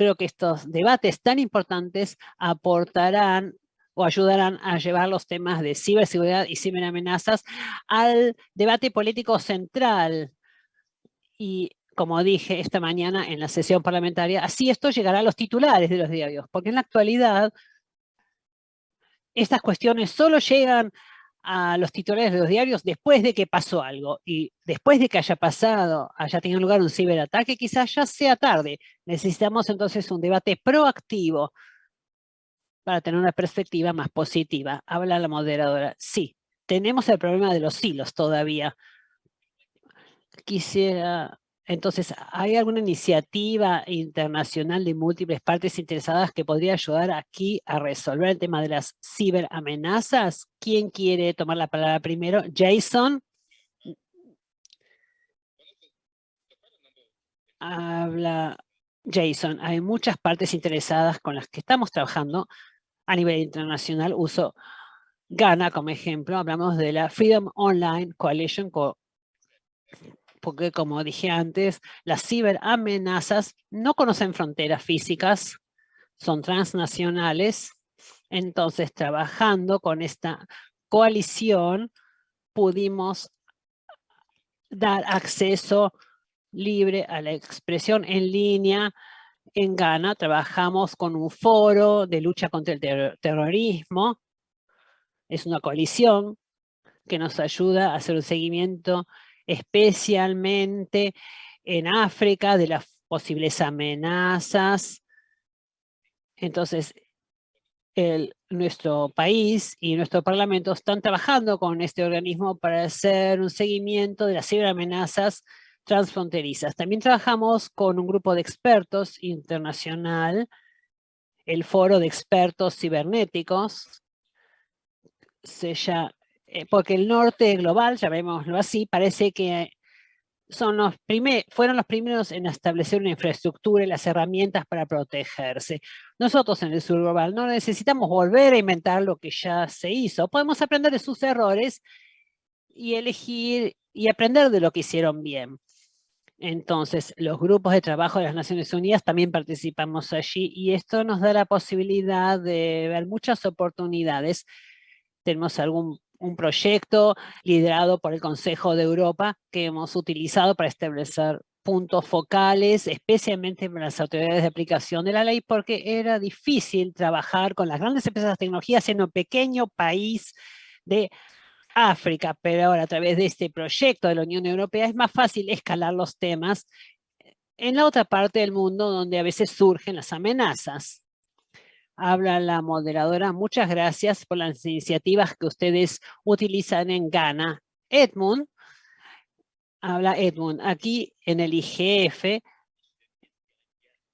Creo que estos debates tan importantes aportarán o ayudarán a llevar los temas de ciberseguridad y ciberamenazas al debate político central. Y como dije esta mañana en la sesión parlamentaria, así esto llegará a los titulares de los diarios, porque en la actualidad estas cuestiones solo llegan a los titulares de los diarios después de que pasó algo y después de que haya pasado, haya tenido lugar un ciberataque, quizás ya sea tarde. Necesitamos entonces un debate proactivo para tener una perspectiva más positiva. Habla la moderadora. Sí, tenemos el problema de los hilos todavía. Quisiera entonces, ¿hay alguna iniciativa internacional de múltiples partes interesadas que podría ayudar aquí a resolver el tema de las ciberamenazas? ¿Quién quiere tomar la palabra primero? Jason. Habla Jason. Hay muchas partes interesadas con las que estamos trabajando a nivel internacional. Uso Ghana como ejemplo. Hablamos de la Freedom Online Coalition porque como dije antes, las ciberamenazas no conocen fronteras físicas, son transnacionales. Entonces, trabajando con esta coalición, pudimos dar acceso libre a la expresión en línea. En Ghana trabajamos con un foro de lucha contra el terrorismo. Es una coalición que nos ayuda a hacer un seguimiento especialmente en África, de las posibles amenazas. Entonces, nuestro país y nuestro parlamento están trabajando con este organismo para hacer un seguimiento de las ciberamenazas transfronterizas. También trabajamos con un grupo de expertos internacional, el Foro de Expertos Cibernéticos, se eh, porque el norte global, llamémoslo así, parece que son los fueron los primeros en establecer una infraestructura y las herramientas para protegerse. Nosotros en el sur global no necesitamos volver a inventar lo que ya se hizo. Podemos aprender de sus errores y elegir y aprender de lo que hicieron bien. Entonces, los grupos de trabajo de las Naciones Unidas también participamos allí y esto nos da la posibilidad de ver muchas oportunidades. Tenemos algún un proyecto liderado por el Consejo de Europa que hemos utilizado para establecer puntos focales, especialmente para las autoridades de aplicación de la ley, porque era difícil trabajar con las grandes empresas de tecnología en un pequeño país de África, pero ahora a través de este proyecto de la Unión Europea es más fácil escalar los temas en la otra parte del mundo donde a veces surgen las amenazas. Habla la moderadora. Muchas gracias por las iniciativas que ustedes utilizan en Ghana. Edmund, habla Edmund. Aquí en el IGF,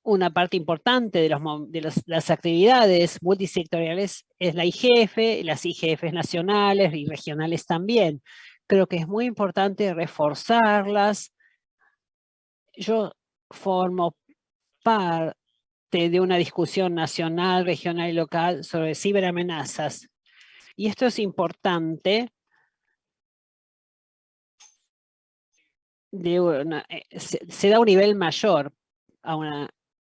una parte importante de, las actividades multisectoriales es la IGF, las IGF nacionales y regionales también. Creo que es muy importante reforzarlas. Yo formo parte de una discusión nacional, regional y local sobre ciberamenazas. Y esto es importante eh, se, da un nivel mayor, a un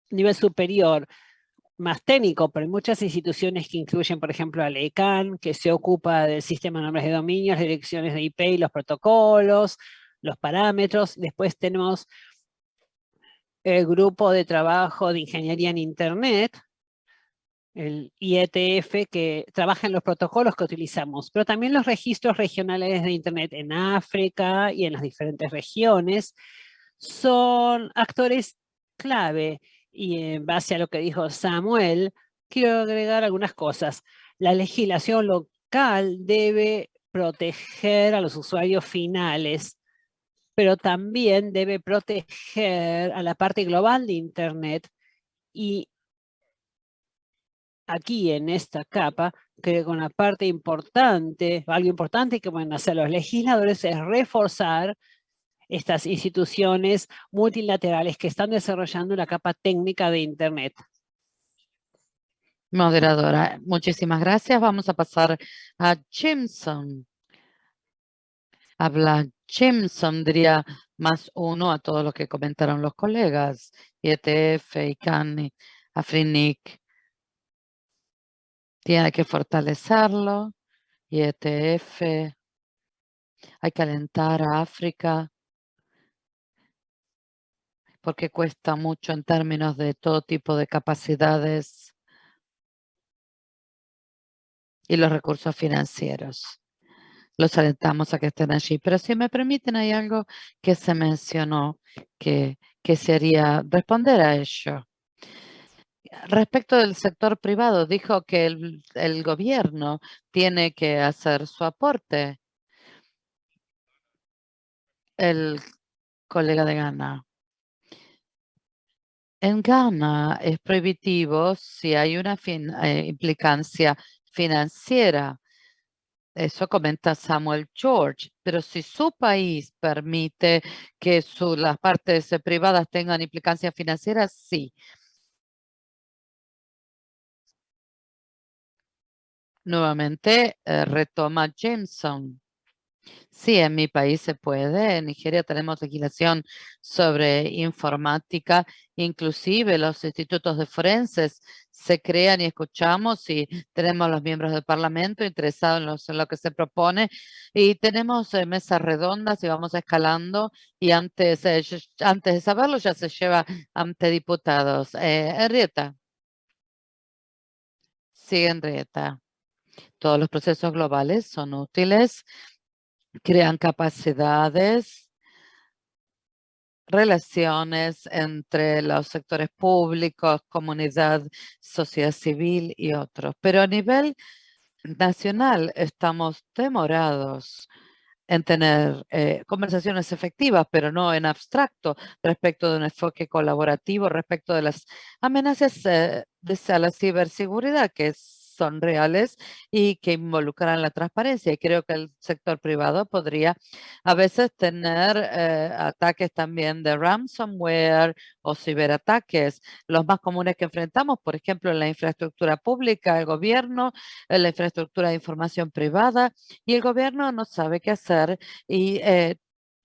nivel superior, más técnico, pero hay muchas instituciones que incluyen, por ejemplo, a ECAN, que se ocupa del sistema de nombres de dominio, las direcciones de IP y los protocolos, los parámetros. Después tenemos el grupo de trabajo de ingeniería en Internet, el IETF, que trabaja en los protocolos que utilizamos, pero también los registros regionales de Internet en África y en las diferentes regiones son actores clave. Y en base a lo que dijo Samuel, quiero agregar algunas cosas. La legislación local debe proteger a los usuarios finales pero también debe proteger a la parte global de Internet y aquí en esta capa, creo que una parte importante, algo importante que pueden hacer los legisladores es reforzar estas instituciones multilaterales que están desarrollando la capa técnica de Internet. Moderadora, muchísimas gracias. Vamos a pasar a Jimson. Habla Jimson, diría más uno a todo lo que comentaron los colegas. IETF, ICANNI, AFRINIC. Tiene que fortalecerlo. IETF. Hay que alentar a África porque cuesta mucho en términos de todo tipo de capacidades y los recursos financieros. Los alentamos a que estén allí. Pero si me permiten, hay algo que se mencionó que, que sería responder a ello. Respecto del sector privado, dijo que el, el gobierno tiene que hacer su aporte. El colega de Ghana. En Ghana es prohibitivo si hay una eh, implicancia financiera. Eso comenta Samuel George. Pero si su país permite que las partes privadas tengan implicancia financiera, sí. Nuevamente eh, retoma Jameson. Sí, en mi país se puede. En Nigeria tenemos legislación sobre informática. Inclusive los institutos de forenses se crean y escuchamos y tenemos los miembros del parlamento interesados en, lo que se propone. Y tenemos eh, mesas redondas y vamos escalando y antes, eh, antes de saberlo ya se lleva ante diputados. Eh. Sí, Henrietta. Todos los procesos globales son útiles crean capacidades, relaciones entre los sectores públicos, comunidad, sociedad civil y otros. Pero a nivel nacional estamos demorados en tener eh, conversaciones efectivas, pero no en abstracto, respecto de un enfoque colaborativo, respecto de las amenazas eh, de la ciberseguridad, que es son reales y que involucran la transparencia. Y creo que el sector privado podría a veces tener eh, ataques también de ransomware o ciberataques. Los más comunes que enfrentamos, por ejemplo, en la infraestructura pública, el gobierno, en la infraestructura de información privada y el gobierno no sabe qué hacer y eh,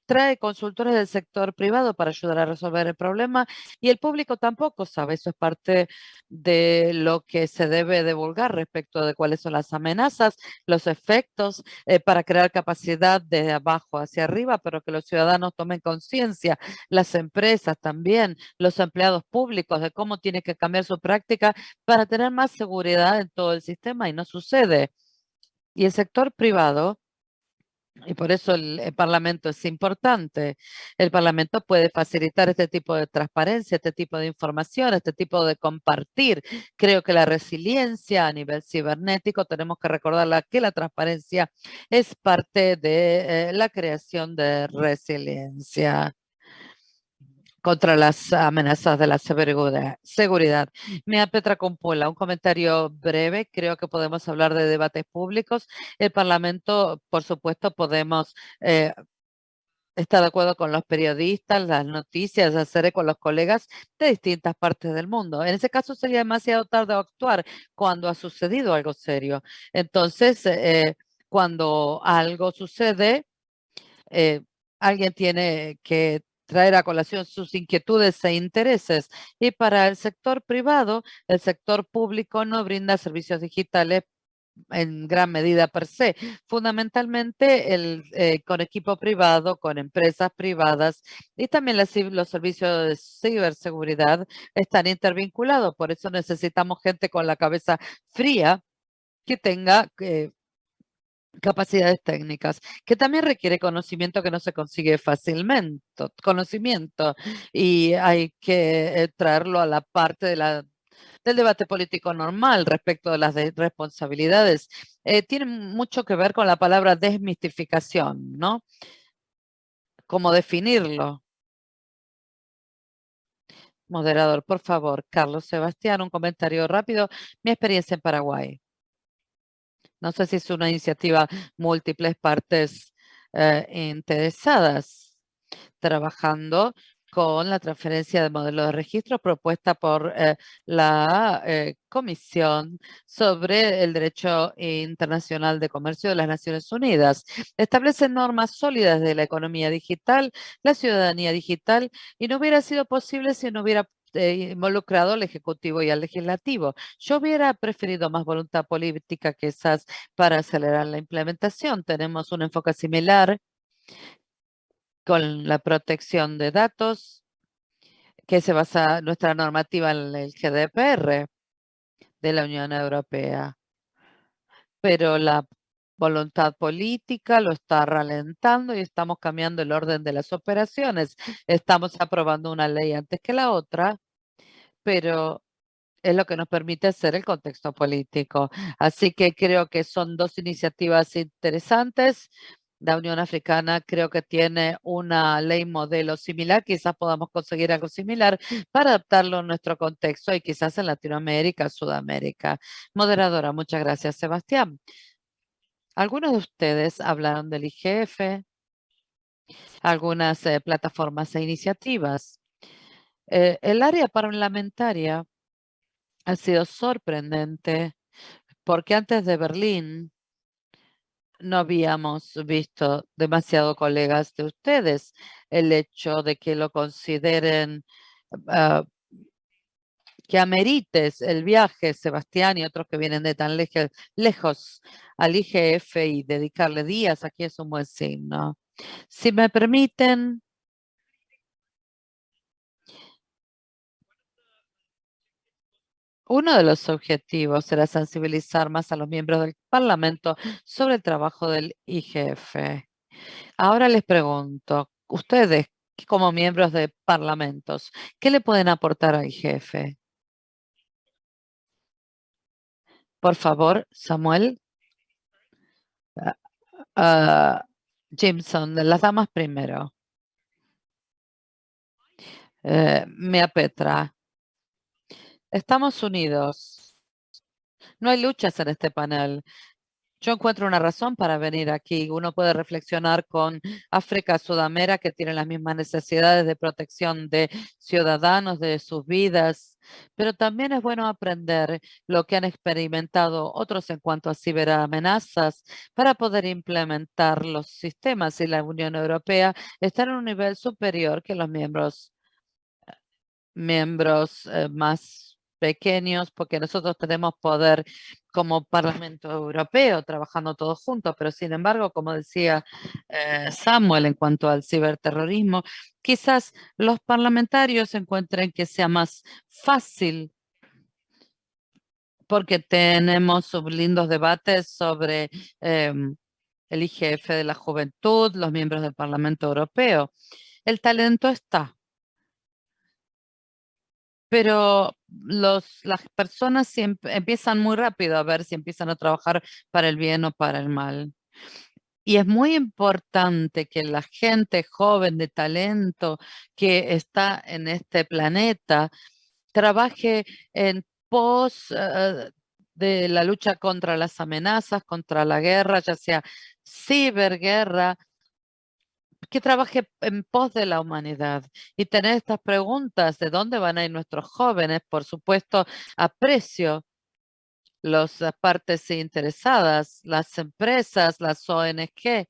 trae consultores del sector privado para ayudar a resolver el problema y el público tampoco sabe. Eso es parte de lo que se debe divulgar respecto de cuáles son las amenazas, los efectos eh, para crear capacidad de abajo hacia arriba, pero que los ciudadanos tomen conciencia, las empresas también, los empleados públicos de cómo tiene que cambiar su práctica para tener más seguridad en todo el sistema y no sucede. Y el sector privado y por eso el, Parlamento es importante. El Parlamento puede facilitar este tipo de transparencia, este tipo de información, este tipo de compartir. Creo que la resiliencia a nivel cibernético, tenemos que recordarla que la transparencia es parte de eh, la creación de resiliencia contra las amenazas de la seguridad. Mea Petra Compuela, un comentario breve. Creo que podemos hablar de debates públicos. El Parlamento, por supuesto, podemos eh, estar de acuerdo con los periodistas, las noticias, hacer con los colegas de distintas partes del mundo. En ese caso sería demasiado tarde actuar cuando ha sucedido algo serio. Entonces, eh, cuando algo sucede, eh, alguien tiene que traer a colación sus inquietudes e intereses. Y para el sector privado, el sector público no brinda servicios digitales en gran medida per se. Fundamentalmente el, eh, con equipo privado, con empresas privadas y también los servicios de ciberseguridad están intervinculados. Por eso necesitamos gente con la cabeza fría que tenga eh, capacidades técnicas, que también requiere conocimiento que no se consigue fácilmente, conocimiento, y hay que eh, traerlo a la parte de la, del debate político normal respecto de las responsabilidades. Eh, tiene mucho que ver con la palabra desmistificación, ¿no? ¿Cómo definirlo? Moderador, por favor. Carlos Sebastián, un comentario rápido. Mi experiencia en Paraguay. No sé si es una iniciativa múltiples partes eh, interesadas trabajando con la transferencia de modelo de registro propuesta por eh, la eh, Comisión sobre el Derecho Internacional de Comercio de las Naciones Unidas. Establece normas sólidas de la economía digital, la ciudadanía digital, y no hubiera sido posible si no hubiera eh, involucrado al Ejecutivo y al Legislativo. Yo hubiera preferido más voluntad política esas para acelerar la implementación. Tenemos un enfoque similar con la protección de datos, que se basa nuestra normativa en el GDPR de la Unión Europea. Pero la voluntad política lo está ralentando y estamos cambiando el orden de las operaciones. Estamos aprobando una ley antes que la otra, pero es lo que nos permite hacer el contexto político. Así que creo que son dos iniciativas interesantes la Unión Africana creo que tiene una ley modelo similar, quizás podamos conseguir algo similar para adaptarlo a nuestro contexto y quizás en Latinoamérica, Sudamérica. Moderadora, muchas gracias, Sebastián. Algunos de ustedes hablaron del IGF, algunas eh, plataformas e iniciativas. Eh, el área parlamentaria ha sido sorprendente porque antes de Berlín, no habíamos visto demasiado colegas de ustedes. El hecho de que lo consideren ah, que amerites el viaje, Sebastián y otros que vienen de tan lejos al IGF y dedicarle días, aquí es un buen signo. Si me permiten, Uno de los objetivos será sensibilizar más a los miembros del Parlamento sobre el trabajo del IGF. Ahora les pregunto, ustedes como miembros de parlamentos, ¿qué le pueden aportar al IGF? Por favor, Samuel. Uh, Jimson, las damas primero. Eh, Mia Petra. Estamos unidos. No hay luchas en este panel. Yo encuentro una razón para venir aquí. Uno puede reflexionar con África, Sudamérica, que tienen las mismas necesidades de protección de ciudadanos, de sus vidas, pero también es bueno aprender lo que han experimentado otros en cuanto a ciberamenazas para poder implementar los sistemas y la Unión Europea está en un nivel superior que los miembros, miembros eh, más pequeños porque nosotros tenemos poder como Parlamento Europeo trabajando todos juntos, pero sin embargo, como decía eh, Samuel en cuanto al ciberterrorismo, quizás los parlamentarios encuentren que sea más fácil porque tenemos lindos debates sobre em, el IGF de la juventud, los miembros del Parlamento Europeo. El talento está, pero los, las personas empiezan muy rápido a ver si empiezan a trabajar para el bien o para el mal. Y es muy importante que la gente joven de talento que está en este planeta trabaje en pos eh, de la lucha contra las amenazas, contra la guerra, ya sea ciberguerra, que trabaje en pos de la humanidad y tener estas preguntas de dónde van a ir nuestros jóvenes, por supuesto, aprecio las partes interesadas, las empresas, las ONG,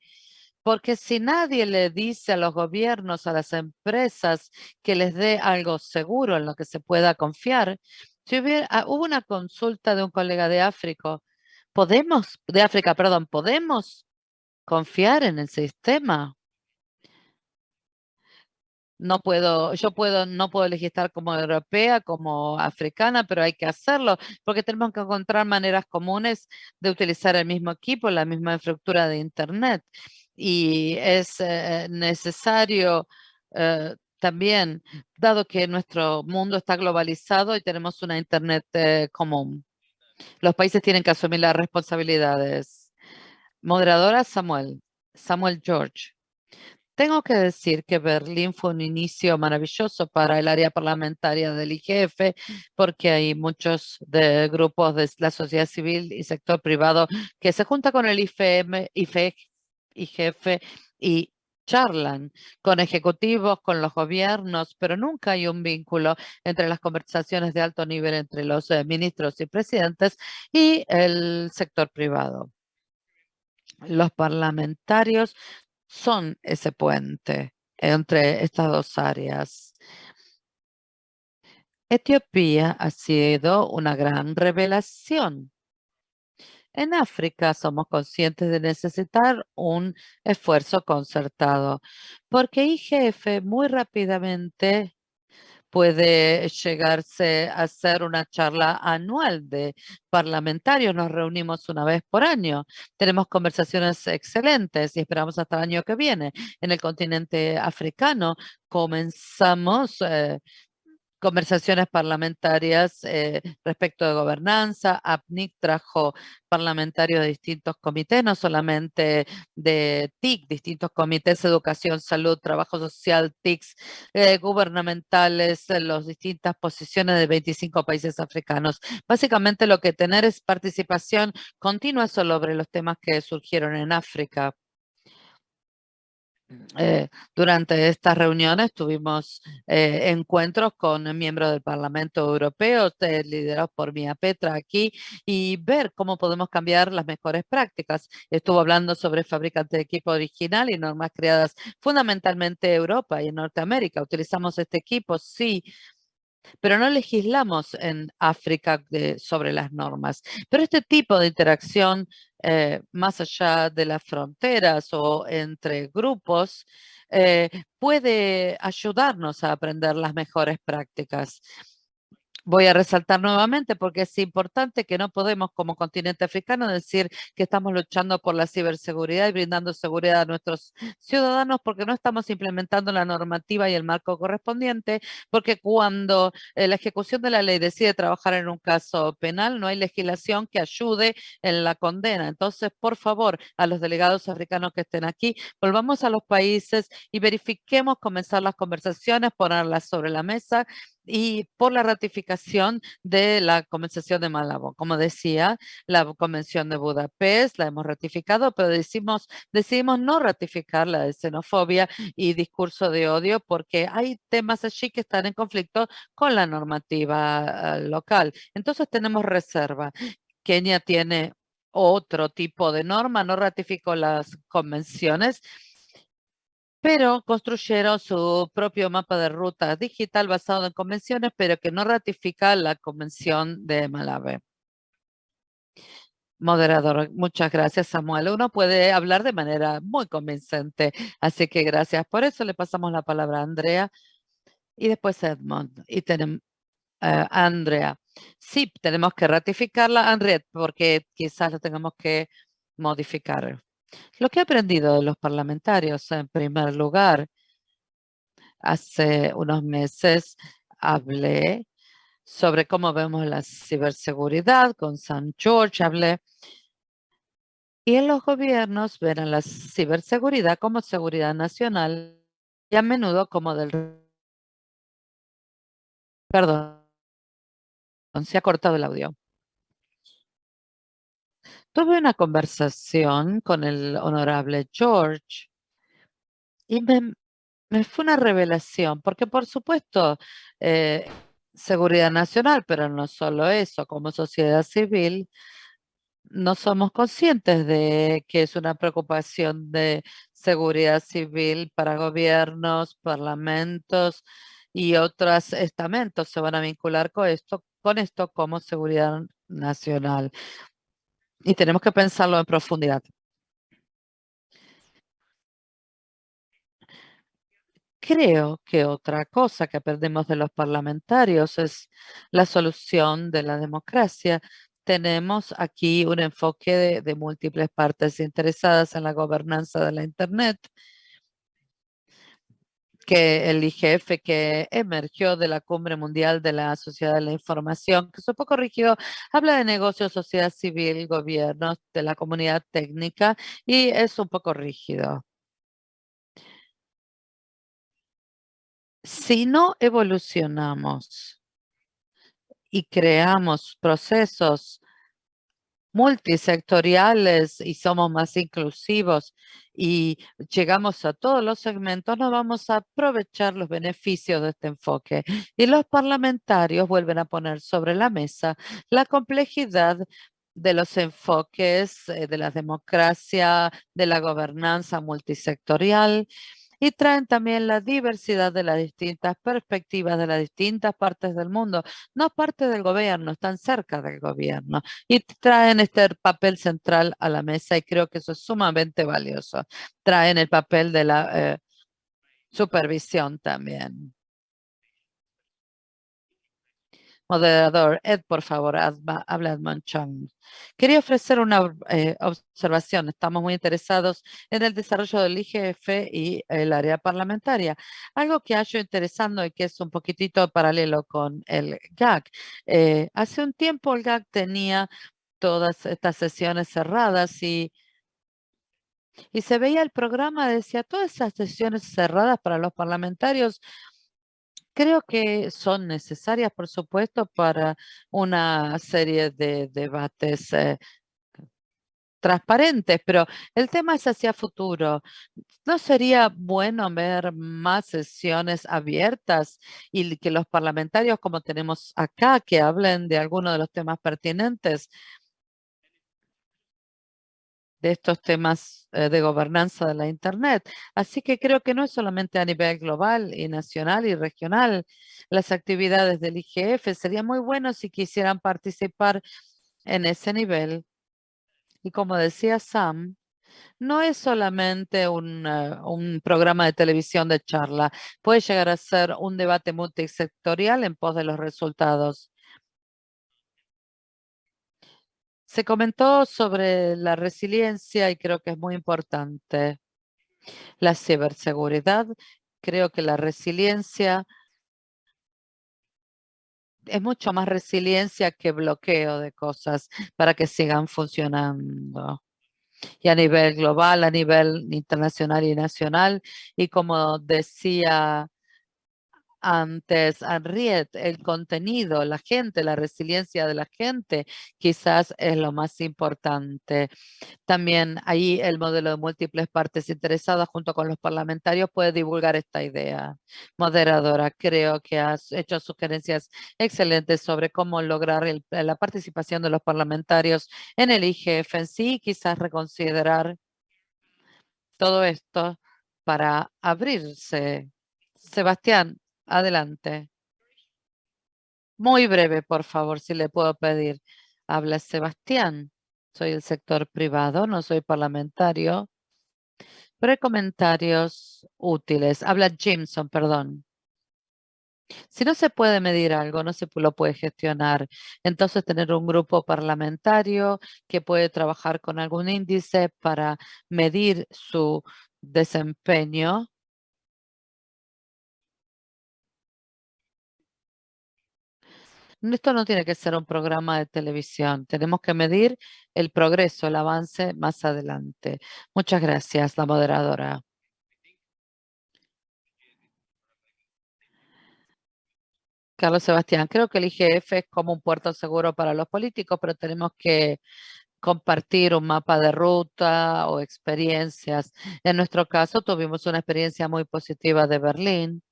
porque si nadie le dice a los gobiernos, a las empresas, que les dé algo seguro en lo que se pueda confiar, si hubiera, ah, hubo una consulta de un colega de África, podemos, de África, perdón, podemos confiar en el sistema no puedo, yo puedo, no puedo legislar como europea, como africana, pero hay que hacerlo porque tenemos que encontrar maneras comunes de utilizar el mismo equipo, la misma infraestructura de Internet. Y es eh, necesario eh, también, dado que nuestro mundo está globalizado y tenemos una Internet eh, común. Los países tienen que asumir las responsabilidades. Moderadora Samuel, Samuel George. Tengo que decir que Berlín fue un inicio maravilloso para el área parlamentaria del IGF, porque hay muchos de grupos de la sociedad civil y sector privado que se junta con el IFM, IGF y charlan con ejecutivos, con los gobiernos, pero nunca hay un vínculo entre las conversaciones de alto nivel entre los eh, ministros y presidentes y el sector privado. Los parlamentarios son ese puente entre estas dos áreas. Etiopía ha sido una gran revelación. En África somos conscientes de necesitar un esfuerzo concertado, porque IGF muy rápidamente puede llegarse a hacer una charla anual de parlamentarios. Nos reunimos una vez por año. Tenemos conversaciones excelentes y esperamos hasta el año que viene. En el continente africano comenzamos eh, conversaciones parlamentarias eh, respecto de gobernanza. APNIC trajo parlamentarios de distintos comités, no solamente de TIC, distintos comités, educación, salud, trabajo social, TICs, eh, gubernamentales, las distintas posiciones de 25 países africanos. Básicamente lo que tener es participación continua sobre los temas que surgieron en África. Eh, durante estas reuniones tuvimos eh, encuentros con miembros del Parlamento Europeo, liderados por Mia Petra aquí, y ver cómo podemos cambiar las mejores prácticas. Estuvo hablando sobre fabricantes de equipo original y normas creadas fundamentalmente en Europa y en Norteamérica. Utilizamos este equipo, sí, pero no legislamos en África sobre las normas. Pero este tipo de interacción eh, más allá de las fronteras o entre grupos eh, puede ayudarnos a aprender las mejores prácticas. Voy a resaltar nuevamente porque es importante que no podemos como continente africano decir que estamos luchando por la ciberseguridad y brindando seguridad a nuestros ciudadanos porque no estamos implementando la normativa y el marco correspondiente porque cuando eh, la ejecución de la ley decide trabajar en un caso penal no hay legislación que ayude en la condena. Entonces, por favor, a los delegados africanos que estén aquí, volvamos a los países y verifiquemos comenzar las conversaciones, ponerlas sobre la mesa y por la ratificación de la Convención de Malabo. Como decía, la Convención de Budapest la hemos ratificado, pero decimos, decidimos no ratificar la de xenofobia y discurso de odio porque hay temas allí que están en conflicto con la normativa ah, local. Entonces tenemos reserva. Kenia tiene otro tipo de norma, no ratificó las convenciones, pero construyeron su propio mapa de ruta digital basado en convenciones, pero que no ratifica la convención de Malave. Moderador, muchas gracias Samuel. Uno puede hablar de manera muy convincente, así que gracias. Por eso le pasamos la palabra a Andrea y después Edmond. Y tenemos uh, Andrea. Sí, tenemos que ratificarla, Andrea, porque quizás lo tengamos que modificar. Lo que he aprendido de los parlamentarios, en primer lugar, hace unos meses hablé sobre cómo vemos la ciberseguridad con San George, hablé y en los gobiernos ven a la ciberseguridad como seguridad nacional y a menudo como del... Perdón, se ha cortado el audio. Tuve una conversación con el honorable George y me, fue una revelación, porque por supuesto, eh, seguridad nacional, pero no solo eso, como sociedad civil, no somos conscientes de que es una preocupación de seguridad civil para gobiernos, parlamentos y otros estamentos se van a vincular con esto, con esto como seguridad nacional y tenemos que pensarlo en profundidad. Creo que otra cosa que aprendemos de los parlamentarios es la solución de la democracia. Tenemos aquí un enfoque de, de múltiples partes interesadas en la gobernanza de la Internet que el IGF que emergió de la Cumbre Mundial de la Sociedad de la Información, que es un poco rígido, habla de negocios, sociedad civil, gobiernos, de la comunidad técnica y es un poco rígido. Si no evolucionamos y creamos procesos multisectoriales y somos más inclusivos y llegamos a todos los segmentos, no vamos a aprovechar los beneficios de este enfoque. Y los parlamentarios vuelven a poner sobre la mesa la complejidad de los enfoques eh, de la democracia, de la gobernanza multisectorial y traen también la diversidad de las distintas perspectivas de las distintas partes del mundo, no parte del gobierno, están cerca del gobierno y traen este papel central a la mesa y creo que eso es sumamente valioso. Traen el papel de la eh, supervisión también. Moderador, Ed, por favor, habla Edmond Chang. Quería ofrecer una eh, observación. Estamos muy interesados en el desarrollo del IGF y el área parlamentaria. Algo que hallo interesando y que es un poquitito paralelo con el GAC. Eh, hace un tiempo el GAC tenía todas estas sesiones cerradas y y se veía el programa, decía, todas esas sesiones cerradas para los parlamentarios Creo que son necesarias, por supuesto, para una serie de debates eh, transparentes, pero el tema es hacia futuro. ¿No sería bueno ver más sesiones abiertas y que los parlamentarios, como tenemos acá, que hablen de algunos de los temas pertinentes? De estos temas eh, de gobernanza de la Internet. Así que creo que no es solamente a nivel global y nacional y regional las actividades del IGF. Sería muy bueno si quisieran participar en ese nivel. Y como decía Sam, no es solamente un, eh, un, programa de televisión de charla. Puede llegar a ser un debate multisectorial en pos de los resultados. Se comentó sobre la resiliencia y creo que es muy importante. La ciberseguridad, creo que la resiliencia es mucho más resiliencia que bloqueo de cosas para que sigan funcionando. Y a nivel global, a nivel internacional y nacional. Y como decía antes, Henriette, el contenido, la gente, la resiliencia de la gente, quizás es lo más importante. También ahí el modelo de múltiples partes interesadas junto con los parlamentarios puede divulgar esta idea. Moderadora, creo que has hecho sugerencias excelentes sobre cómo lograr la participación de los parlamentarios en el IGF en sí, quizás reconsiderar todo esto para abrirse. Sebastián, Adelante. Muy breve, por favor, si le puedo pedir. Habla Sebastián. Soy del sector privado, no soy parlamentario. Pero hay comentarios útiles. Habla Jimson, perdón. Si no se puede medir algo, no se lo puede gestionar. Entonces, tener un grupo parlamentario que puede trabajar con algún índice para medir su desempeño Esto no tiene que ser un programa de televisión. Tenemos que medir el progreso, el avance más adelante. Muchas gracias, la moderadora. Carlos Sebastián, creo que el IGF es como un puerto seguro para los políticos, pero tenemos que compartir un mapa de ruta o experiencias. En nuestro caso, tuvimos una experiencia muy positiva de Berlín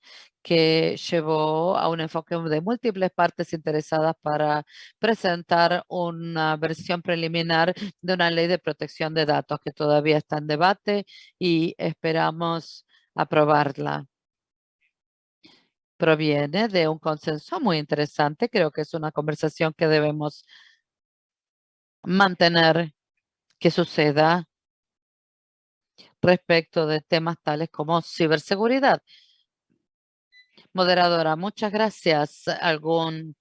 que llevó a un enfoque de múltiples partes interesadas para presentar una versión preliminar de una ley de protección de datos que todavía está en debate y esperamos aprobarla. Proviene de un consenso muy interesante. Creo que es una conversación que debemos mantener que suceda respecto de temas tales como ciberseguridad. Moderadora, muchas gracias. ¿Algún...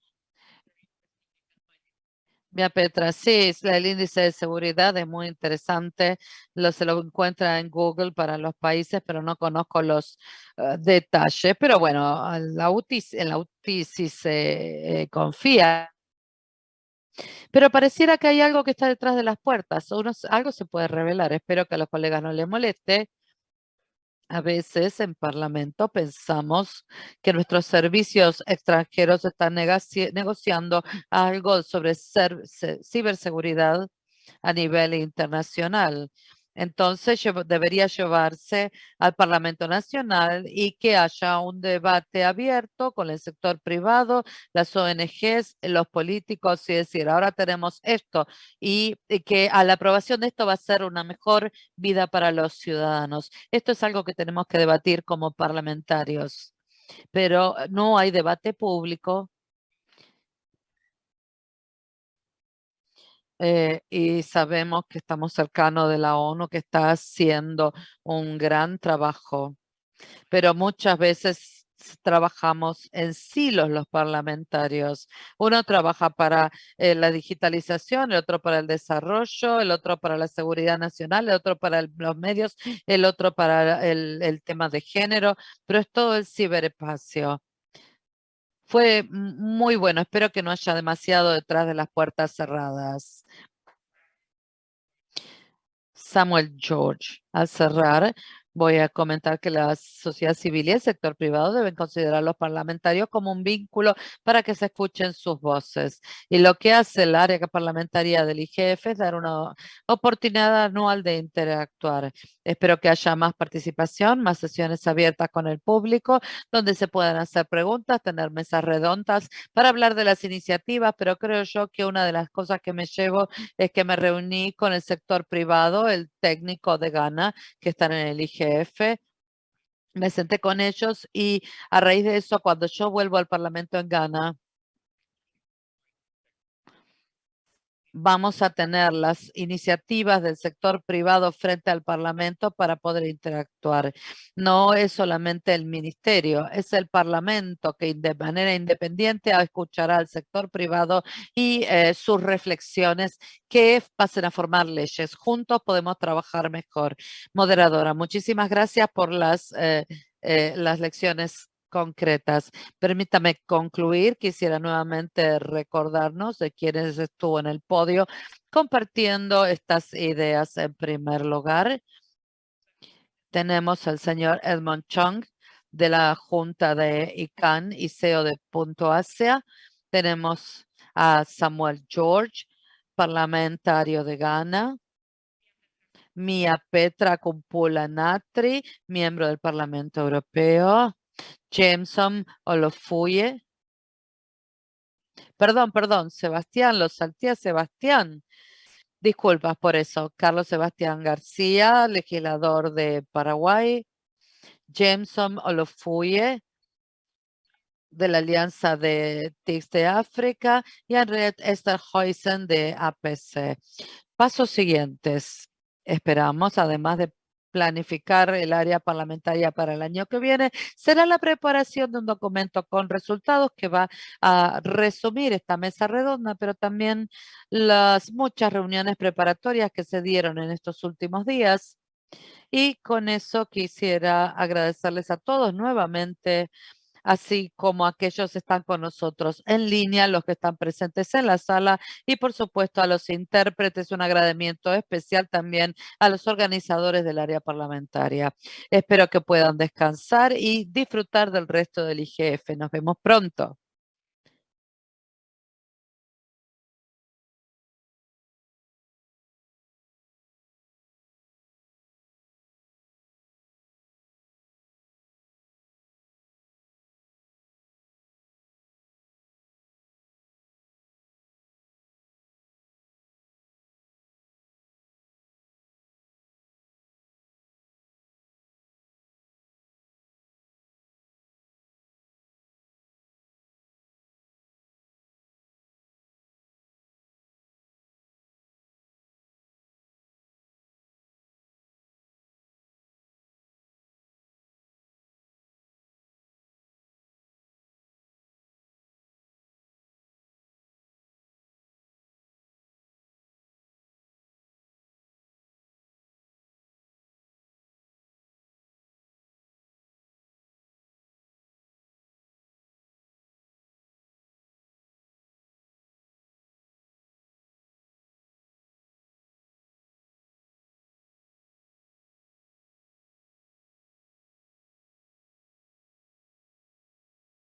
Mira, Petra, sí, el índice de seguridad es muy interesante. Lo, se lo encuentra en Google para los países, pero no conozco los eh, detalles. Pero bueno, la UTI, en la UTI sí se eh, confía. Pero pareciera que hay algo que está detrás de las puertas. algo se puede revelar. Espero que a los colegas no les moleste. A veces en Parlamento pensamos que nuestros servicios extranjeros están negociando algo sobre ciberseguridad a nivel internacional. Entonces debería llevarse al Parlamento Nacional y que haya un debate abierto con el sector privado, las ONGs, los políticos y decir, ahora tenemos esto y, que a la aprobación de esto va a ser una mejor vida para los ciudadanos. Esto es algo que tenemos que debatir como parlamentarios, pero no hay debate público Eh, y sabemos que estamos cercanos de la ONU que está haciendo un gran trabajo, pero muchas veces trabajamos en silos los parlamentarios. Uno trabaja para eh, la digitalización, el otro para el desarrollo, el otro para la seguridad nacional, el otro para los medios, el otro para el, el tema de género, pero es todo el ciberespacio. Fue muy bueno. Espero que no haya demasiado detrás de las puertas cerradas. Samuel George, al cerrar, Voy a comentar que la sociedad civil y el sector privado deben considerar a los parlamentarios como un vínculo para que se escuchen sus voces. Y lo que hace el área parlamentaria del IGF es dar una oportunidad anual de interactuar. Espero que haya más participación, más sesiones abiertas con el público, donde se puedan hacer preguntas, tener mesas redondas para hablar de las iniciativas, pero creo yo que una de las cosas que me llevo es que me reuní con el sector privado, el técnico de Ghana, que están en el IGF me senté con ellos y a raíz de eso, cuando yo vuelvo al Parlamento en Ghana, vamos a tener las iniciativas del sector privado frente al Parlamento para poder interactuar. No es solamente el ministerio, es el Parlamento que de manera independiente escuchará al sector privado y eh, sus reflexiones que pasen a formar leyes. Juntos podemos trabajar mejor. Moderadora, muchísimas gracias por las, eh, eh, las lecciones concretas. Permítame concluir. Quisiera nuevamente recordarnos de quienes estuvo en el podio compartiendo estas ideas. En primer lugar, tenemos al señor Edmond Chung de la Junta de ICANN y CEO de Punto Asia. Tenemos a Samuel George, parlamentario de Ghana. Mia Petra Kumpula Natri, miembro del Parlamento Europeo. Jameson Olofuye. Perdón, perdón, Sebastián, lo salté Sebastián. Disculpas por eso. Carlos Sebastián García, legislador de Paraguay. Jameson Olofuye, de la Alianza de TICS de África. Y Henriette Esterhuisen de APC. Pasos siguientes. Esperamos, además de planificar el área parlamentaria para el año que viene, será la preparación de un documento con resultados que va a resumir esta mesa redonda, pero también las muchas reuniones preparatorias que se dieron en estos últimos días. Y con eso quisiera agradecerles a todos nuevamente así como aquellos que están con nosotros en línea, los que están presentes en la sala y por supuesto a los intérpretes, un agradecimiento especial también a los organizadores del área parlamentaria. Espero que puedan descansar y disfrutar del resto del IGF. Nos vemos pronto.